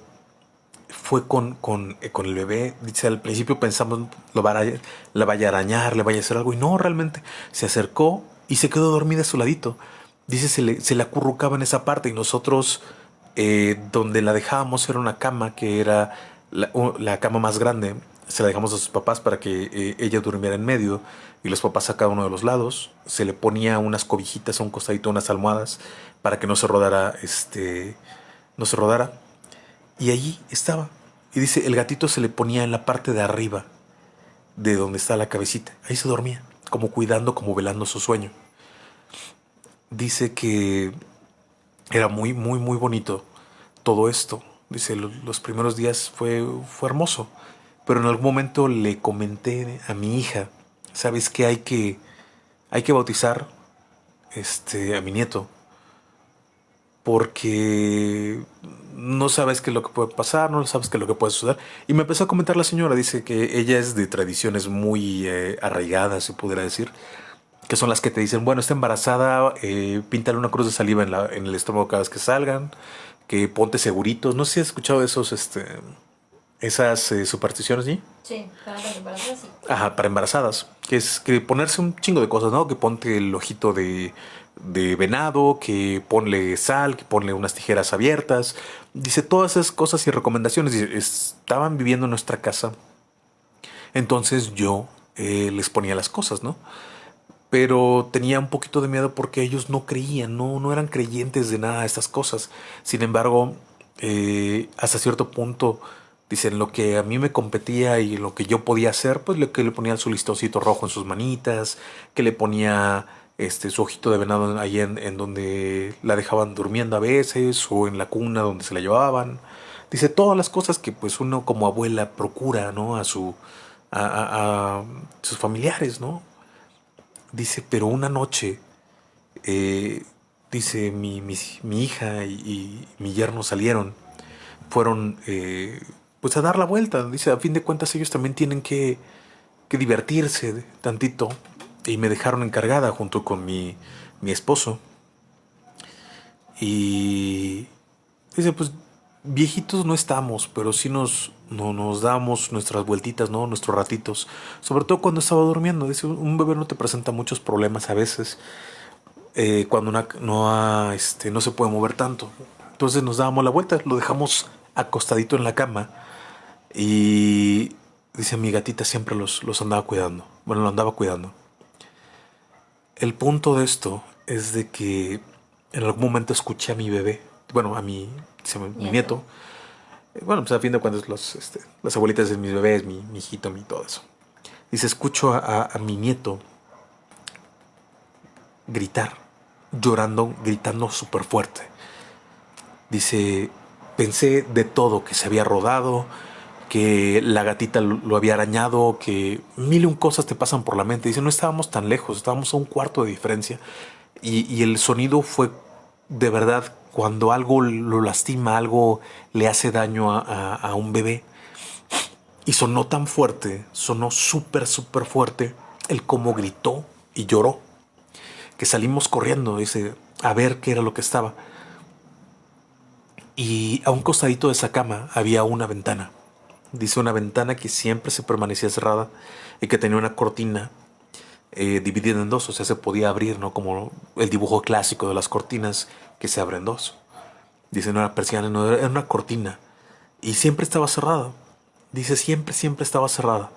fue con, con, eh, con, el bebé. Dice, al principio pensamos, lo va a, la vaya a arañar, le vaya a hacer algo. Y no, realmente se acercó y se quedó dormida a su ladito. Dice, se le, se le acurrucaba en esa parte y nosotros, eh, donde la dejábamos, era una cama que era la, la, cama más grande. Se la dejamos a sus papás para que eh, ella durmiera en medio y los papás a cada uno de los lados. Se le ponía unas cobijitas a un costadito, unas almohadas para que no se rodara, este, no se rodara. Y allí estaba. Y dice, el gatito se le ponía en la parte de arriba de donde está la cabecita. Ahí se dormía, como cuidando, como velando su sueño. Dice que era muy, muy, muy bonito todo esto. Dice, los primeros días fue, fue hermoso. Pero en algún momento le comenté a mi hija, ¿sabes qué hay que, hay que bautizar este, a mi nieto? porque no sabes qué es lo que puede pasar, no sabes qué es lo que puede suceder. Y me empezó a comentar la señora, dice que ella es de tradiciones muy eh, arraigadas, se pudiera decir, que son las que te dicen, bueno, está embarazada, eh, píntale una cruz de saliva en, la, en el estómago cada vez que salgan, que ponte seguritos. No sé si has escuchado esos, este, esas eh, supersticiones, ¿sí? Sí, para embarazadas, sí. Ajá, para embarazadas. Que es que ponerse un chingo de cosas, ¿no? Que ponte el ojito de de venado, que ponle sal, que ponle unas tijeras abiertas. Dice todas esas cosas y recomendaciones. estaban viviendo en nuestra casa. Entonces yo eh, les ponía las cosas, ¿no? Pero tenía un poquito de miedo porque ellos no creían, no, no eran creyentes de nada de estas cosas. Sin embargo, eh, hasta cierto punto, dicen, lo que a mí me competía y lo que yo podía hacer, pues que le ponía su listoncito rojo en sus manitas, que le ponía este, su ojito de venado ahí en, donde la dejaban durmiendo a veces o en la cuna donde se la llevaban. Dice todas las cosas que pues uno como abuela procura, ¿no? A su a, sus familiares, ¿no? Dice, pero una noche, eh, dice, mi, mi, hija y, mi yerno salieron, fueron eh, pues a dar la vuelta. Dice, a fin de cuentas ellos también tienen que, que divertirse tantito y me dejaron encargada junto con mi, mi esposo. Y dice, pues viejitos no estamos, pero sí nos, no, nos damos nuestras vueltitas, ¿no? Nuestros ratitos. Sobre todo cuando estaba durmiendo. Dice, un bebé no te presenta muchos problemas a veces. Eh, cuando no, este, no se puede mover tanto. Entonces nos dábamos la vuelta, lo dejamos acostadito en la cama. Y dice, mi gatita siempre los, los andaba cuidando. Bueno, lo andaba cuidando. El punto de esto es de que en algún momento escuché a mi bebé, bueno, a mi, mi nieto. Bueno, pues a fin de cuentas los, este, las abuelitas de mis bebés, mi, hijito, mi todo eso. Y se escucho a, mi nieto gritar, llorando, gritando súper fuerte. Dice, pensé de todo, que se había rodado, que la gatita lo había arañado, que mil y un cosas te pasan por la mente. Dice, no estábamos tan lejos, estábamos a un cuarto de diferencia. Y, el sonido fue de verdad cuando algo lo lastima, algo le hace daño a, un bebé. Y sonó tan fuerte, sonó súper, súper fuerte, el cómo gritó y lloró, que salimos corriendo, dice, a ver qué era lo que estaba. Y a un costadito de esa cama había una ventana. Dice una ventana que siempre se permanecía cerrada y que tenía una cortina eh, dividida en dos, o sea, se podía abrir, ¿no? Como el dibujo clásico de las cortinas que se abren dos. Dice, no era persiana, no, era una cortina. Y siempre estaba cerrada. Dice, siempre, siempre estaba cerrada.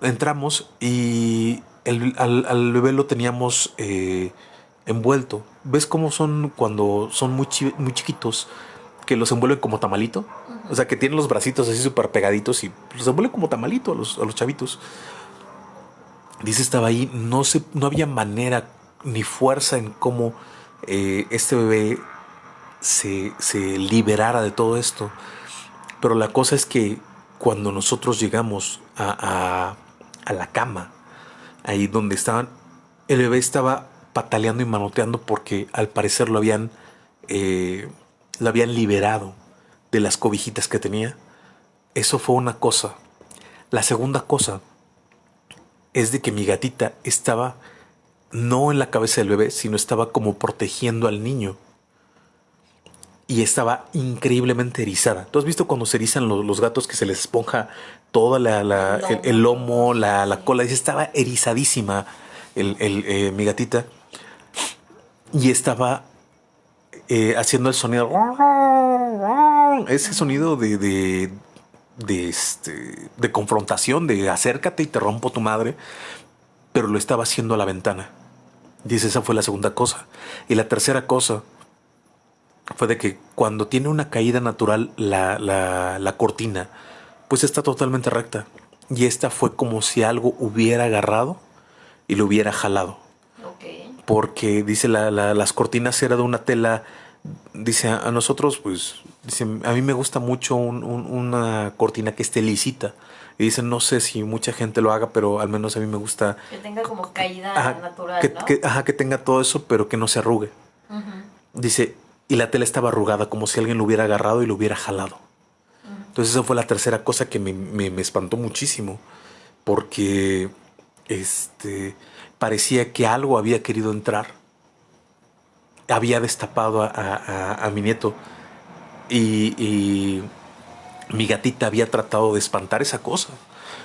Entramos y al, bebé lo teníamos eh, envuelto. ¿Ves cómo son cuando son muy, muy chiquitos? Que los envuelven como tamalito. O sea, que tienen los bracitos así súper pegaditos y los envuelven como tamalito a los, a los chavitos. Dice, estaba ahí, no, se, no había manera ni fuerza en cómo eh, este bebé se, se liberara de todo esto. Pero la cosa es que cuando nosotros llegamos a, a, la cama, ahí donde estaban, el bebé estaba pataleando y manoteando porque al parecer lo habían, eh, lo habían liberado de las cobijitas que tenía. Eso fue una cosa. La segunda cosa es de que mi gatita estaba no en la cabeza del bebé, sino estaba como protegiendo al niño. Y estaba increíblemente erizada. ¿Tú has visto cuando se erizan los, gatos que se les esponja toda la, el, lomo, la, cola? Dice, estaba erizadísima el, eh, mi gatita. Y estaba eh, haciendo el sonido. Ese sonido de, de, este, de confrontación, de acércate y te rompo tu madre, pero lo estaba haciendo a la ventana. Dice, esa fue la segunda cosa. Y la tercera cosa fue de que cuando tiene una caída natural la, la, cortina, pues está totalmente recta. Y esta fue como si algo hubiera agarrado y lo hubiera jalado. Porque dice la, las cortinas era de una tela dice a nosotros, pues, dice, a mí me gusta mucho una cortina que esté lisita. Y dice, no sé si mucha gente lo haga, pero al menos a mí me gusta. Que tenga como caída natural. Que, ¿no? ajá, que tenga todo eso, pero que no se arrugue. Dice, y la tela estaba arrugada, como si alguien lo hubiera agarrado y lo hubiera jalado. Entonces, esa fue la tercera cosa que me, me espantó muchísimo. Porque este parecía que algo había querido entrar había destapado a, mi nieto y, mi gatita había tratado de espantar esa cosa.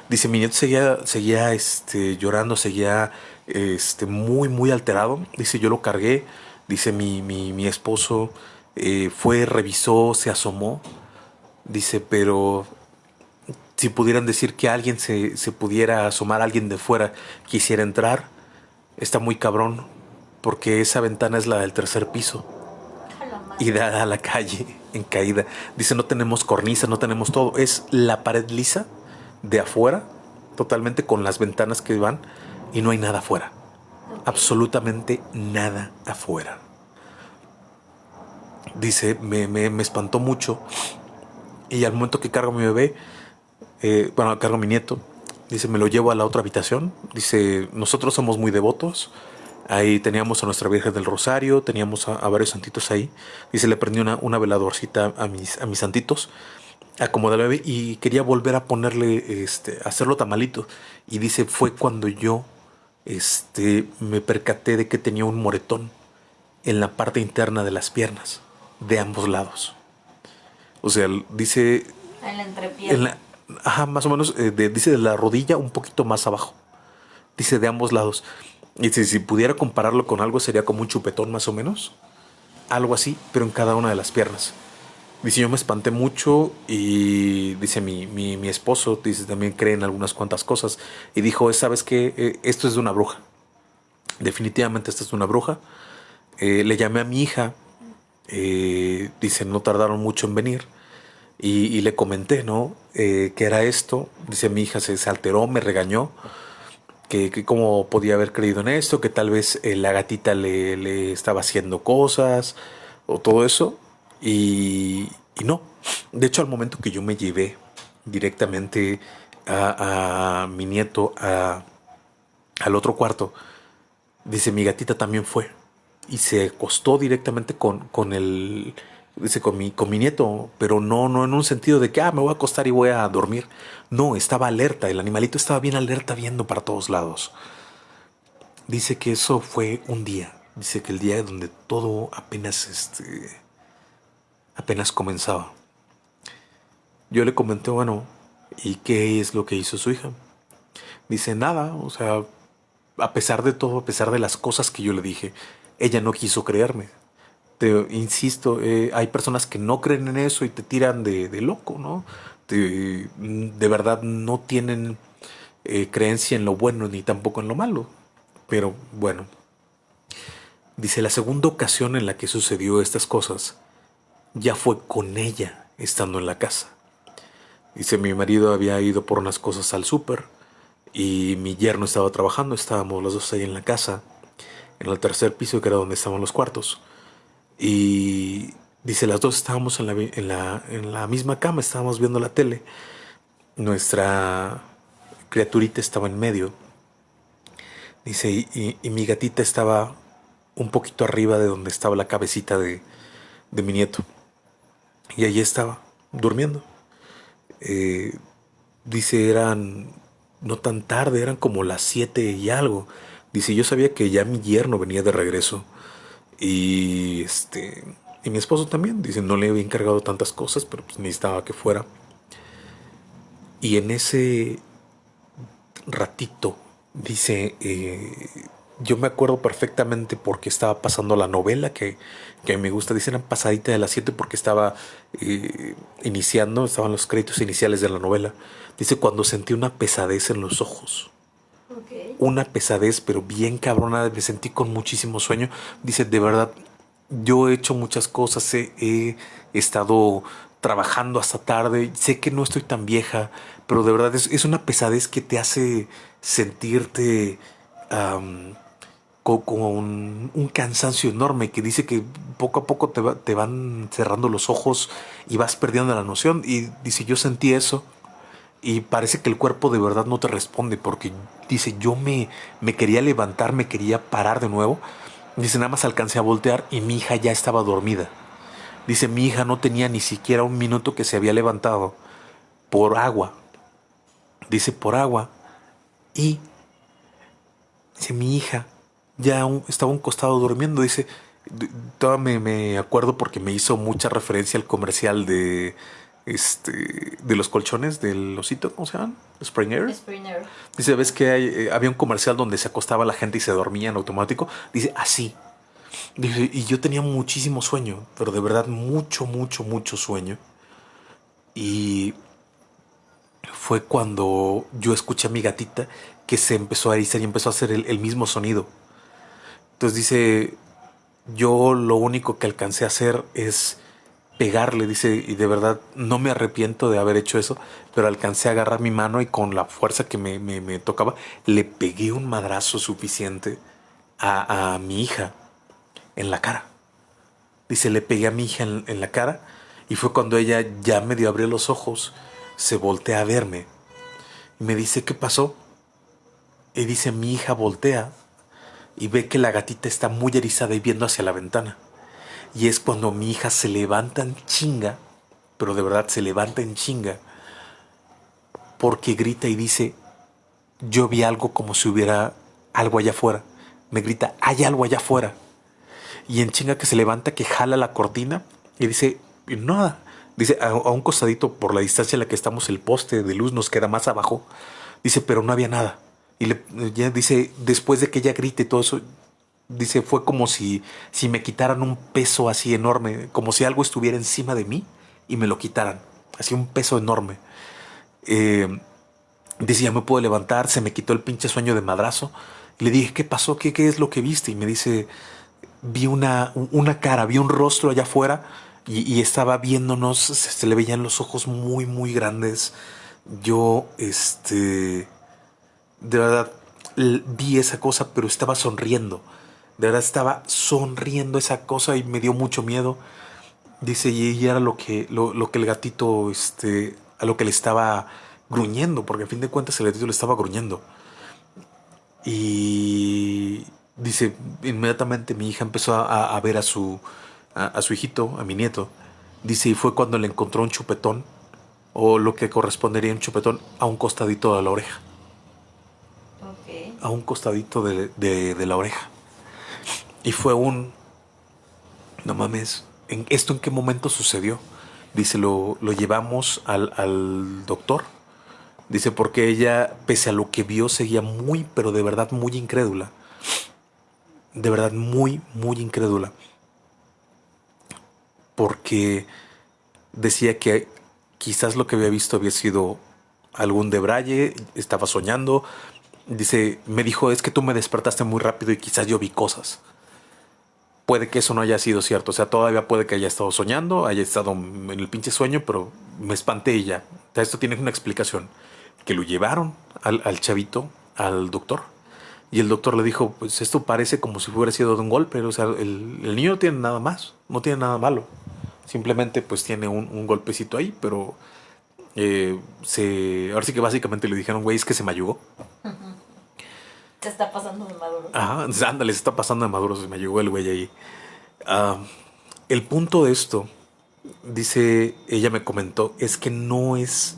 Dice, mi nieto seguía, seguía este, llorando, seguía este, muy, muy alterado. Dice, yo lo cargué. Dice, mi, mi, esposo eh, fue, revisó, se asomó. Dice, pero si pudieran decir que alguien se, se pudiera asomar, alguien de fuera quisiera entrar, está muy cabrón porque esa ventana es la del tercer piso y da a la calle en caída. Dice, no tenemos cornisa, no tenemos todo. Es la pared lisa de afuera, totalmente con las ventanas que van y no hay nada afuera. Absolutamente nada afuera. Dice, me, me, espantó mucho. Y al momento que cargo a mi bebé, eh, bueno, cargo a mi nieto, dice, me lo llevo a la otra habitación. Dice, nosotros somos muy devotos Ahí teníamos a nuestra Virgen del Rosario, teníamos a, varios santitos ahí. Y se le prendió una, una veladorcita a mis, a mis santitos. Acomoda bebé y quería volver a ponerle, este, hacerlo tamalito. Y dice, fue cuando yo este, me percaté de que tenía un moretón en la parte interna de las piernas, de ambos lados. O sea, dice... En la entrepierna. ajá, más o menos, eh, dice de la rodilla un poquito más abajo. Dice de ambos lados. Y si, pudiera compararlo con algo, sería como un chupetón más o menos. Algo así, pero en cada una de las piernas. Dice, yo me espanté mucho y dice mi, mi, esposo, dice, también cree en algunas cuantas cosas. Y dijo, ¿sabes qué? Eh, esto es de una bruja. Definitivamente esto es de una bruja. Eh, le llamé a mi hija. Eh, dice, no tardaron mucho en venir. Y, le comenté, ¿no? que era esto. Dice, mi hija se, se alteró, me regañó que, cómo podía haber creído en esto, que tal vez eh, la gatita le, estaba haciendo cosas o todo eso. Y, no. De hecho, al momento que yo me llevé directamente a, mi nieto al otro cuarto, dice, mi gatita también fue. y se acostó directamente con, con el dice con mi, con mi nieto, pero no, no en un sentido de que ah, me voy a acostar y voy a dormir. No, estaba alerta, el animalito estaba bien alerta viendo para todos lados. Dice que eso fue un día, dice que el día donde todo apenas este apenas comenzaba. Yo le comenté, bueno, ¿y qué es lo que hizo su hija? Dice, nada, o sea, a pesar de todo, a pesar de las cosas que yo le dije, ella no quiso creerme. Te insisto, eh, hay personas que no creen en eso y te tiran de, loco, ¿no? de verdad no tienen eh, creencia en lo bueno ni tampoco en lo malo. Pero bueno, dice, la segunda ocasión en la que sucedió estas cosas ya fue con ella estando en la casa. Dice, mi marido había ido por unas cosas al súper y mi yerno estaba trabajando, estábamos los dos ahí en la casa, en el tercer piso que era donde estaban los cuartos. Y dice, las dos estábamos en la, en la, en la misma cama, estábamos viendo la tele. Nuestra criaturita estaba en medio. Dice, y, mi gatita estaba un poquito arriba de donde estaba la cabecita de, de mi nieto. Y allí estaba, durmiendo. Eh, dice, eran no tan tarde, eran como las siete y algo. Dice, yo sabía que ya mi yerno venía de regreso. Y este. Y mi esposo también. Dice, no le había encargado tantas cosas, pero pues necesitaba que fuera. Y en ese ratito, dice, eh, yo me acuerdo perfectamente porque estaba pasando la novela que, que me gusta. Dicen pasadita de las 7 porque estaba eh, iniciando, estaban los créditos iniciales de la novela. Dice cuando sentí una pesadez en los ojos. Una pesadez, pero bien cabrona. Me sentí con muchísimo sueño. Dice, de verdad, yo he hecho muchas cosas. He, estado trabajando hasta tarde. Sé que no estoy tan vieja, pero de verdad es, una pesadez que te hace sentirte con, un, cansancio enorme que dice que poco a poco te, te, van cerrando los ojos y vas perdiendo la noción. Y dice, yo sentí eso y parece que el cuerpo de verdad no te responde porque dice, yo me, me quería levantar, me quería parar de nuevo. Dice, nada más alcancé a voltear y mi hija ya estaba dormida. Dice, mi hija no tenía ni siquiera un minuto que se había levantado por agua. Dice, por agua. Y dice, mi hija ya estaba un costado durmiendo. Dice, todavía me, acuerdo porque me hizo mucha referencia al comercial de este de los colchones del osito, ¿cómo se llaman? Springer. Springer. Dice, ¿ves que eh, había un comercial donde se acostaba la gente y se dormía en automático? Dice, así. Dice, y yo tenía muchísimo sueño, pero de verdad mucho, mucho, mucho sueño. Y fue cuando yo escuché a mi gatita que se empezó a erizar y empezó a hacer el mismo sonido. Entonces dice, yo lo único que alcancé a hacer es pegarle, dice, y de verdad no me arrepiento de haber hecho eso, pero alcancé a agarrar mi mano y con la fuerza que me, me, tocaba, le pegué un madrazo suficiente a, a, mi hija en la cara. Dice, le pegué a mi hija en, en la cara y fue cuando ella ya medio abrió los ojos, se voltea a verme y me dice, ¿qué pasó? Y dice, mi hija voltea y ve que la gatita está muy erizada y viendo hacia la ventana. Y es cuando mi hija se levanta en chinga, pero de verdad se levanta en chinga, porque grita y dice, yo vi algo como si hubiera algo allá afuera. Me grita, hay algo allá afuera. Y en chinga que se levanta, que jala la cortina y dice, nada. Dice, a, un costadito por la distancia en la que estamos, el poste de luz nos queda más abajo. Dice, pero no había nada. Y le, ya dice, después de que ella grite todo eso, dice, fue como si, si me quitaran un peso así enorme, como si algo estuviera encima de mí y me lo quitaran. Así un peso enorme. Eh, dice, ya me puedo levantar, se me quitó el pinche sueño de madrazo. Le dije, ¿qué pasó? ¿Qué, qué es lo que viste? Y me dice, vi una, una cara, vi un rostro allá afuera y, y estaba viéndonos, se, se, le veían los ojos muy, muy grandes. Yo, este de verdad vi esa cosa, pero estaba sonriendo. De verdad estaba sonriendo esa cosa y me dio mucho miedo. Dice, y era lo que, lo, que el gatito, este, a lo que le estaba gruñendo, porque a fin de cuentas el gatito le estaba gruñendo. Y dice, inmediatamente mi hija empezó a, ver a su, a, su hijito, a mi nieto. Dice, y fue cuando le encontró un chupetón, o lo que correspondería a un chupetón, a un costadito de la oreja. A un costadito de, de, la oreja. Y fue un... No mames, ¿en ¿esto en qué momento sucedió? Dice, lo, lo llevamos al, al doctor. Dice, porque ella, pese a lo que vio, seguía muy, pero de verdad muy incrédula de verdad muy, muy incrédula. Porque decía que quizás lo que había visto había sido algún debraye, estaba soñando. Dice, me dijo, es que tú me despertaste muy rápido y quizás yo vi cosas. Puede que eso no haya sido cierto, o sea, todavía puede que haya estado soñando, haya estado en el pinche sueño, pero me espanté y ya. esto tiene una explicación. Que lo llevaron al, chavito, al doctor, y el doctor le dijo, pues esto parece como si hubiera sido de un golpe, o sea, el, niño no tiene nada más, no tiene nada malo. Simplemente pues tiene un, golpecito ahí, pero eh, se, ahora sí que básicamente le dijeron, güey, es que se me ayudó. Se está pasando de maduro. Ajá, ándale, se está pasando de maduro, se me ayudó el güey ahí. Ah, el punto de esto, dice, ella me comentó, es que no es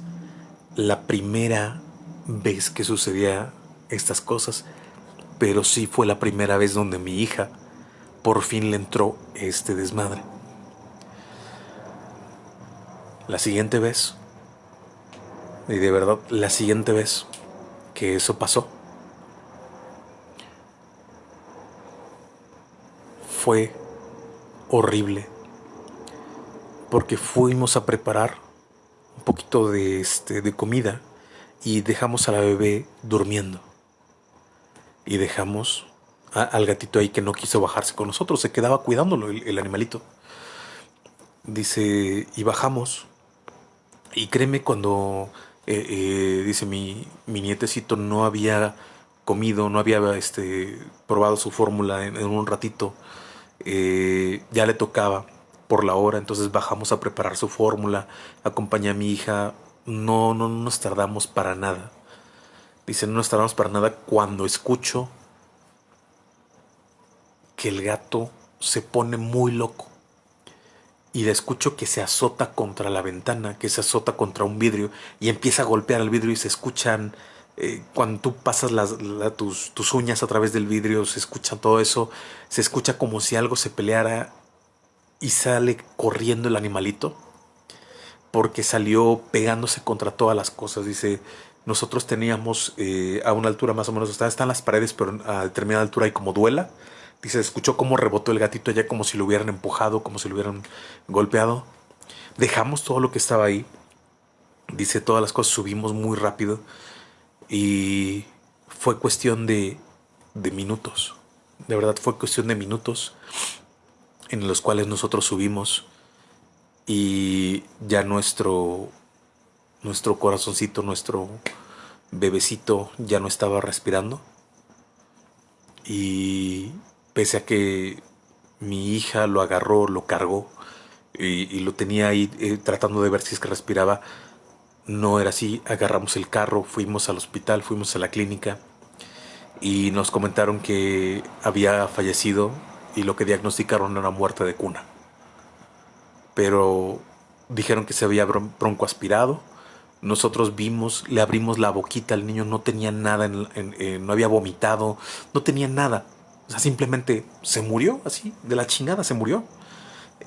la primera vez que sucedía estas cosas pero sí fue la primera vez donde mi hija por fin le entró este desmadre. La siguiente vez, y de verdad la siguiente vez que eso pasó, fue horrible, porque fuimos a preparar un poquito de, este, de comida y dejamos a la bebé durmiendo y dejamos al gatito ahí que no quiso bajarse con nosotros, se quedaba cuidándolo el, animalito. Dice, y bajamos. Y créeme cuando, eh, eh, dice mi, mi, nietecito, no había comido, no había este, probado su fórmula en, un ratito, eh, ya le tocaba por la hora, entonces bajamos a preparar su fórmula, acompañé a mi hija, no, no, no nos tardamos para nada. Dice, no nos tardamos para nada cuando escucho que el gato se pone muy loco. Y le escucho que se azota contra la ventana, que se azota contra un vidrio y empieza a golpear el vidrio y se escuchan, eh, cuando tú pasas las, tus, uñas a través del vidrio, se escucha todo eso, se escucha como si algo se peleara y sale corriendo el animalito porque salió pegándose contra todas las cosas. Dice, nosotros teníamos eh, a una altura más o menos, están las paredes, pero a determinada altura hay como duela. Dice, escuchó cómo rebotó el gatito allá como si lo hubieran empujado, como si lo hubieran golpeado. Dejamos todo lo que estaba ahí. Dice, todas las cosas subimos muy rápido. Y fue cuestión de, de minutos. De verdad fue cuestión de minutos en los cuales nosotros subimos y ya nuestro nuestro corazoncito, nuestro bebecito ya no estaba respirando. Y pese a que mi hija lo agarró, lo cargó y, lo tenía ahí eh, tratando de ver si es que respiraba, no era así. Agarramos el carro, fuimos al hospital, fuimos a la clínica y nos comentaron que había fallecido y lo que diagnosticaron era muerte de cuna. Pero dijeron que se había bronco aspirado nosotros vimos, le abrimos la boquita al niño, no tenía nada, no había vomitado, no tenía nada. O sea, simplemente se murió así, de la chingada se murió.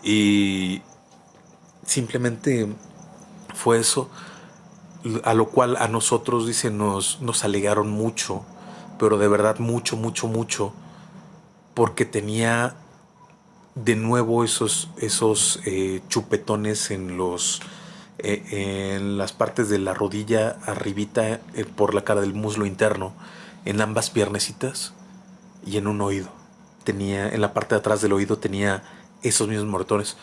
Y simplemente fue eso, a lo cual a nosotros, dice, nos, nos alegaron mucho, pero de verdad mucho, mucho, mucho, porque tenía de nuevo esos, esos eh, chupetones en los eh, en las partes de la rodilla arribita eh, por la cara del muslo interno, en ambas piernecitas y en un oído. Tenía, en la parte de atrás del oído tenía esos mismos moretones.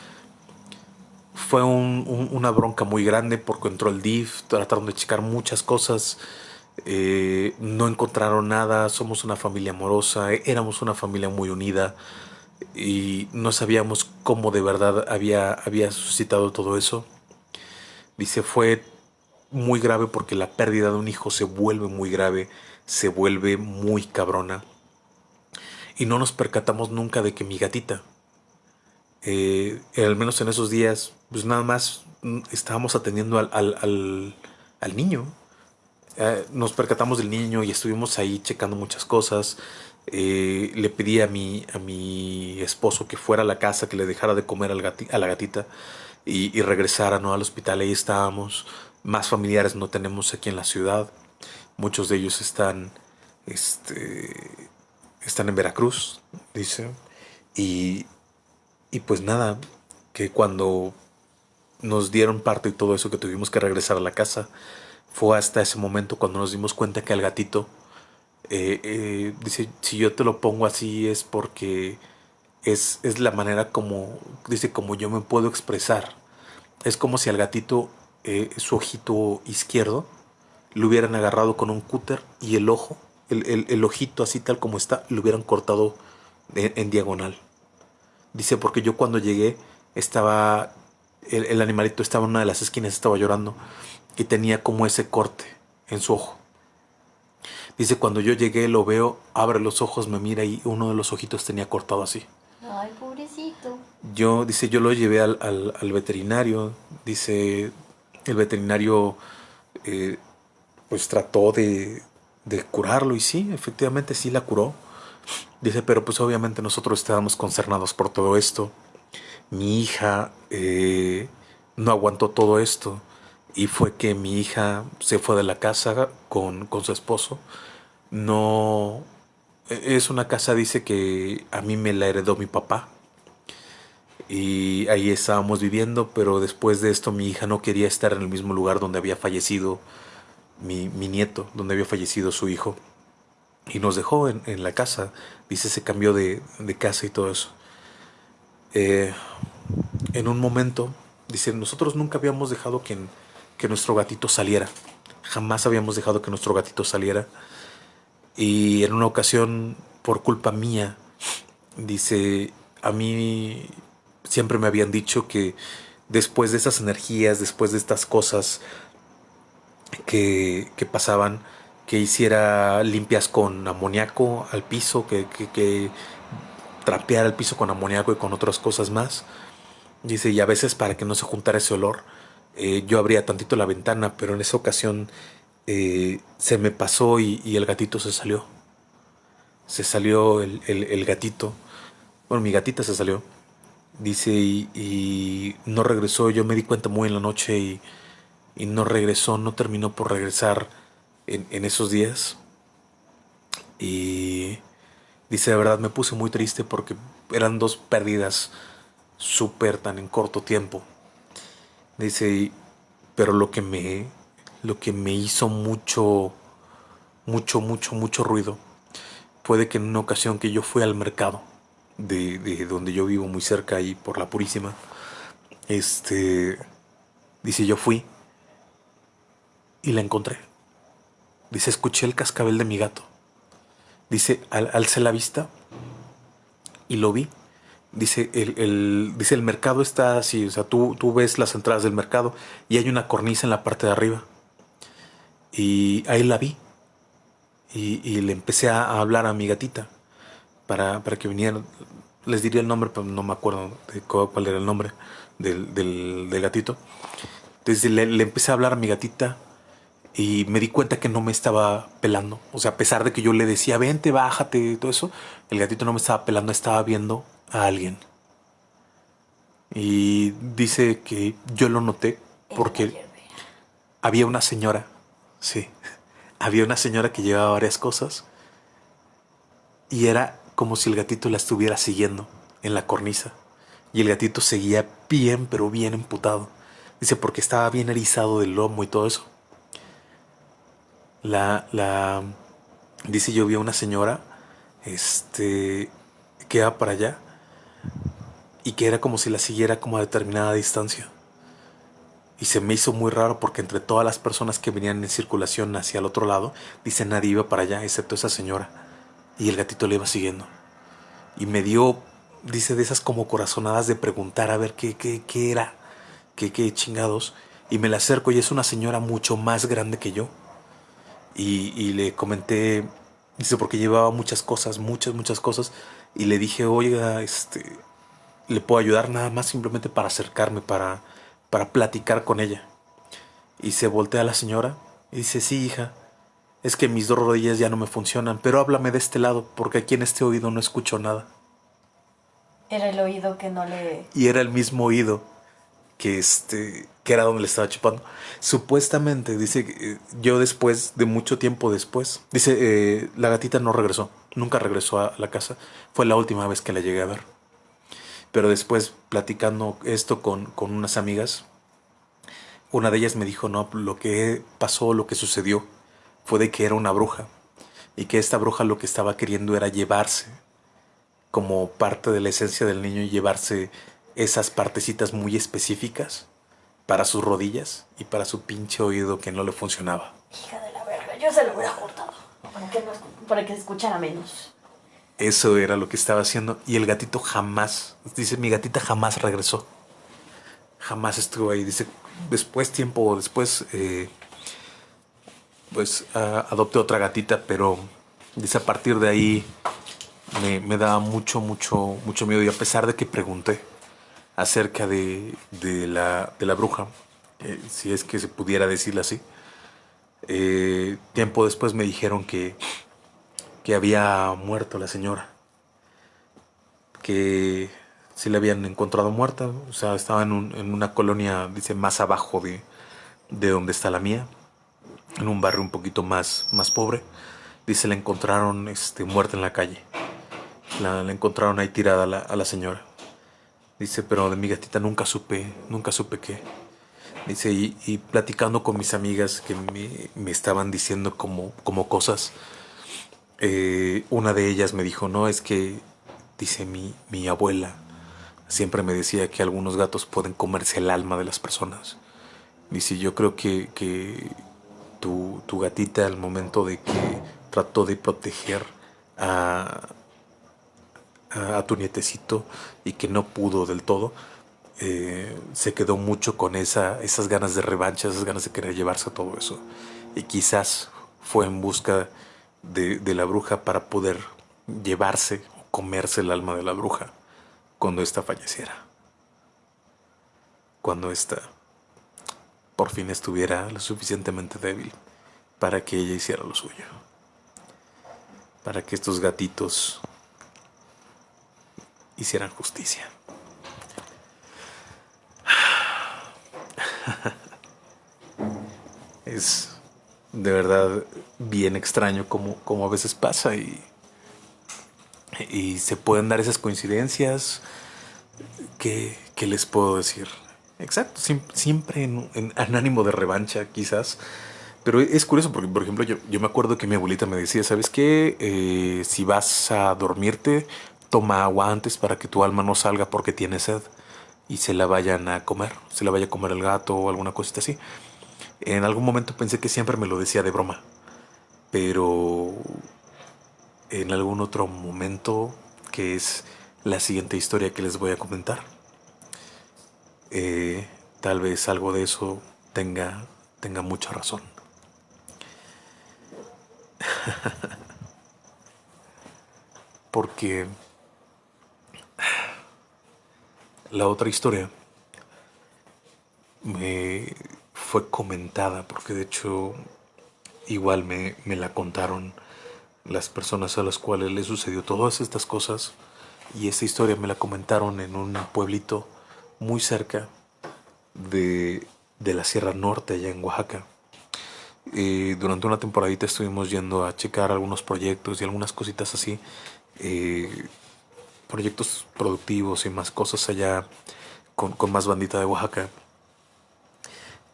Fue una bronca muy grande porque entró el DIF, trataron de checar muchas cosas, eh, no encontraron nada, somos una familia amorosa, éramos una familia muy unida y no sabíamos cómo de verdad había, había suscitado todo eso. Dice, fue muy grave porque la pérdida de un hijo se vuelve muy grave, se vuelve muy cabrona. y no nos percatamos nunca de que mi gatita, eh, al menos en esos días, pues nada más mm, estábamos atendiendo al, al, niño. Eh, nos percatamos del niño y estuvimos ahí checando muchas cosas. Eh, le pedí a mi, a mi esposo que fuera a la casa, que le dejara de comer al a la gatita y, y regresara ¿no? al hospital. Ahí estábamos. Más familiares no tenemos aquí en la ciudad. Muchos de ellos están, este, están en Veracruz, dice. Y, y pues nada, que cuando nos dieron parte y todo eso que tuvimos que regresar a la casa, fue hasta ese momento cuando nos dimos cuenta que el gatito, eh, eh, dice, si yo te lo pongo así es porque es, es, la manera como, dice, como yo me puedo expresar. Es como si al gatito, eh, su ojito izquierdo, lo hubieran agarrado con un cúter y el ojo, el, el, ojito así tal como está, lo hubieran cortado en diagonal. Dice, porque yo cuando llegué estaba, el, animalito estaba en una de las esquinas, estaba llorando y tenía como ese corte en su ojo. Dice, cuando yo llegué lo veo, abre los ojos, me mira y uno de los ojitos tenía cortado así. Ay, pobrecito. Yo, dice, yo lo llevé al, al, veterinario. Dice, el veterinario eh, pues trató de, de curarlo y sí, efectivamente sí la curó. Dice, pero pues obviamente nosotros estábamos concernados por todo esto. Mi hija eh, no aguantó todo esto y fue que mi hija se fue de la casa con, con su esposo. No, es una casa, dice que a mí me la heredó mi papá. Y ahí estábamos viviendo, pero después de esto mi hija no quería estar en el mismo lugar donde había fallecido mi, mi nieto, donde había fallecido su hijo y nos dejó en, la casa. Dice, se cambió de, casa y todo eso. Eh, en un momento, dice, nosotros nunca habíamos dejado que, que nuestro gatito saliera. Jamás habíamos dejado que nuestro gatito saliera. Y en una ocasión, por culpa mía, dice, a mí siempre me habían dicho que después de esas energías, después de estas cosas que, que pasaban, que hiciera limpias con amoníaco al piso, que, que, trapeara el piso con amoníaco y con otras cosas más. Dice, y a veces para que no se juntara ese olor, eh, yo abría tantito la ventana, pero en esa ocasión eh, se me pasó y, el gatito se salió. Se salió el, gatito. Bueno, mi gatita se salió. Dice, y, no regresó. Yo me di cuenta muy en la noche y, y no regresó, no terminó por regresar en, esos días. Y dice, de verdad me puse muy triste porque eran dos pérdidas súper tan en corto tiempo. Dice, pero lo que me, lo que me hizo mucho, mucho, mucho, mucho ruido fue que en una ocasión que yo fui al mercado de, de donde yo vivo muy cerca ahí por la Purísima, este, dice, yo fui y la encontré. Dice, escuché el cascabel de mi gato. Dice, al, alcé la vista y lo vi. Dice el, dice, el mercado está así, o sea, tú, tú ves las entradas del mercado y hay una cornisa en la parte de arriba. Y ahí la vi. Y, le empecé a, hablar a mi gatita para, para, que vinieran. Les diría el nombre, pero no me acuerdo de cuál era el nombre del, del, gatito. Entonces le, le empecé a hablar a mi gatita y me di cuenta que no me estaba pelando. O sea, a pesar de que yo le decía, vente, bájate y todo eso, el gatito no me estaba pelando, estaba viendo a alguien. Y dice que yo lo noté porque había una señora, sí, había una señora que llevaba varias cosas y era como si el gatito la estuviera siguiendo en la cornisa. Y el gatito seguía bien, pero bien emputado. Dice, porque estaba bien erizado del lomo y todo eso la, la, dice yo vi a una señora, este, que iba para allá y que era como si la siguiera como a determinada distancia. Y se me hizo muy raro porque entre todas las personas que venían en circulación hacia el otro lado, dice nadie iba para allá, excepto esa señora. Y el gatito le iba siguiendo. Y me dio, dice, de esas como corazonadas de preguntar a ver qué, qué, qué era, qué, qué chingados. Y me la acerco y es una señora mucho más grande que yo y, le comenté Dice, porque llevaba muchas cosas, muchas, muchas cosas. Y le dije, oiga, este, le puedo ayudar nada más simplemente para acercarme, para, para platicar con ella. Y se voltea a la señora y dice, sí, hija, es que mis dos rodillas ya no me funcionan, pero háblame de este lado, porque aquí en este oído no escucho nada. Era el oído que no le... Y era el mismo oído que este que era donde le estaba chupando. Supuestamente, dice, eh, yo después, de mucho tiempo después, dice, eh, la gatita no regresó, nunca regresó a la casa, fue la última vez que la llegué a ver. Pero después, platicando esto con, con unas amigas, una de ellas me dijo, no, lo que pasó, lo que sucedió, fue de que era una bruja, y que esta bruja lo que estaba queriendo era llevarse, como parte de la esencia del niño, y llevarse esas partecitas muy específicas para sus rodillas y para su pinche oído que no le funcionaba. Hija de la verga, yo se lo hubiera cortado para que, para que se escuchara menos. Eso era lo que estaba haciendo y el gatito jamás, dice, mi gatita jamás regresó. Jamás estuvo ahí. Dice, después, tiempo después, eh, pues adopté otra gatita, pero dice, a partir de ahí me, me daba mucho, mucho, mucho miedo y a pesar de que pregunté, acerca de, de, la, de la, bruja, eh, si es que se pudiera decirlo así. Eh, tiempo después me dijeron que, que había muerto la señora, que si la habían encontrado muerta, o sea, estaba en, en una colonia, dice, más abajo de, de, donde está la mía, en un barrio un poquito más, más pobre. Dice, la encontraron este, muerta en la calle. La, encontraron ahí tirada la, a la señora. Dice, pero de mi gatita nunca supe, nunca supe qué. Dice, y, platicando con mis amigas que me, estaban diciendo como, como cosas, eh, una de ellas me dijo, no, es que, dice mi, mi abuela, siempre me decía que algunos gatos pueden comerse el alma de las personas. Dice, yo creo que, que tu, tu gatita al momento de que trató de proteger a, a, tu nietecito y que no pudo del todo, eh, se quedó mucho con esa, esas ganas de revancha, esas ganas de querer llevarse todo eso. Y quizás fue en busca de, de la bruja para poder llevarse o comerse el alma de la bruja cuando ésta falleciera. Cuando ésta por fin estuviera lo suficientemente débil para que ella hiciera lo suyo. Para que estos gatitos hicieran justicia. Es de verdad bien extraño como, a veces pasa y, y se pueden dar esas coincidencias. que, les puedo decir? Exacto, siempre en, en, ánimo de revancha quizás. Pero es curioso porque, por ejemplo, yo, yo me acuerdo que mi abuelita me decía, ¿sabes qué? Eh, si vas a dormirte, toma agua antes para que tu alma no salga porque tiene sed y se la vayan a comer, se la vaya a comer el gato o alguna cosita así. En algún momento pensé que siempre me lo decía de broma, pero en algún otro momento, que es la siguiente historia que les voy a comentar, eh, tal vez algo de eso tenga, tenga mucha razón. Porque la otra historia me fue comentada, porque de hecho igual me, la contaron las personas a las cuales le sucedió todas estas cosas y esta historia me la comentaron en un pueblito muy cerca de, la Sierra Norte, allá en Oaxaca. Eh, durante una temporadita estuvimos yendo a checar algunos proyectos y algunas cositas así. Eh, proyectos productivos y más cosas allá con, más bandita de Oaxaca.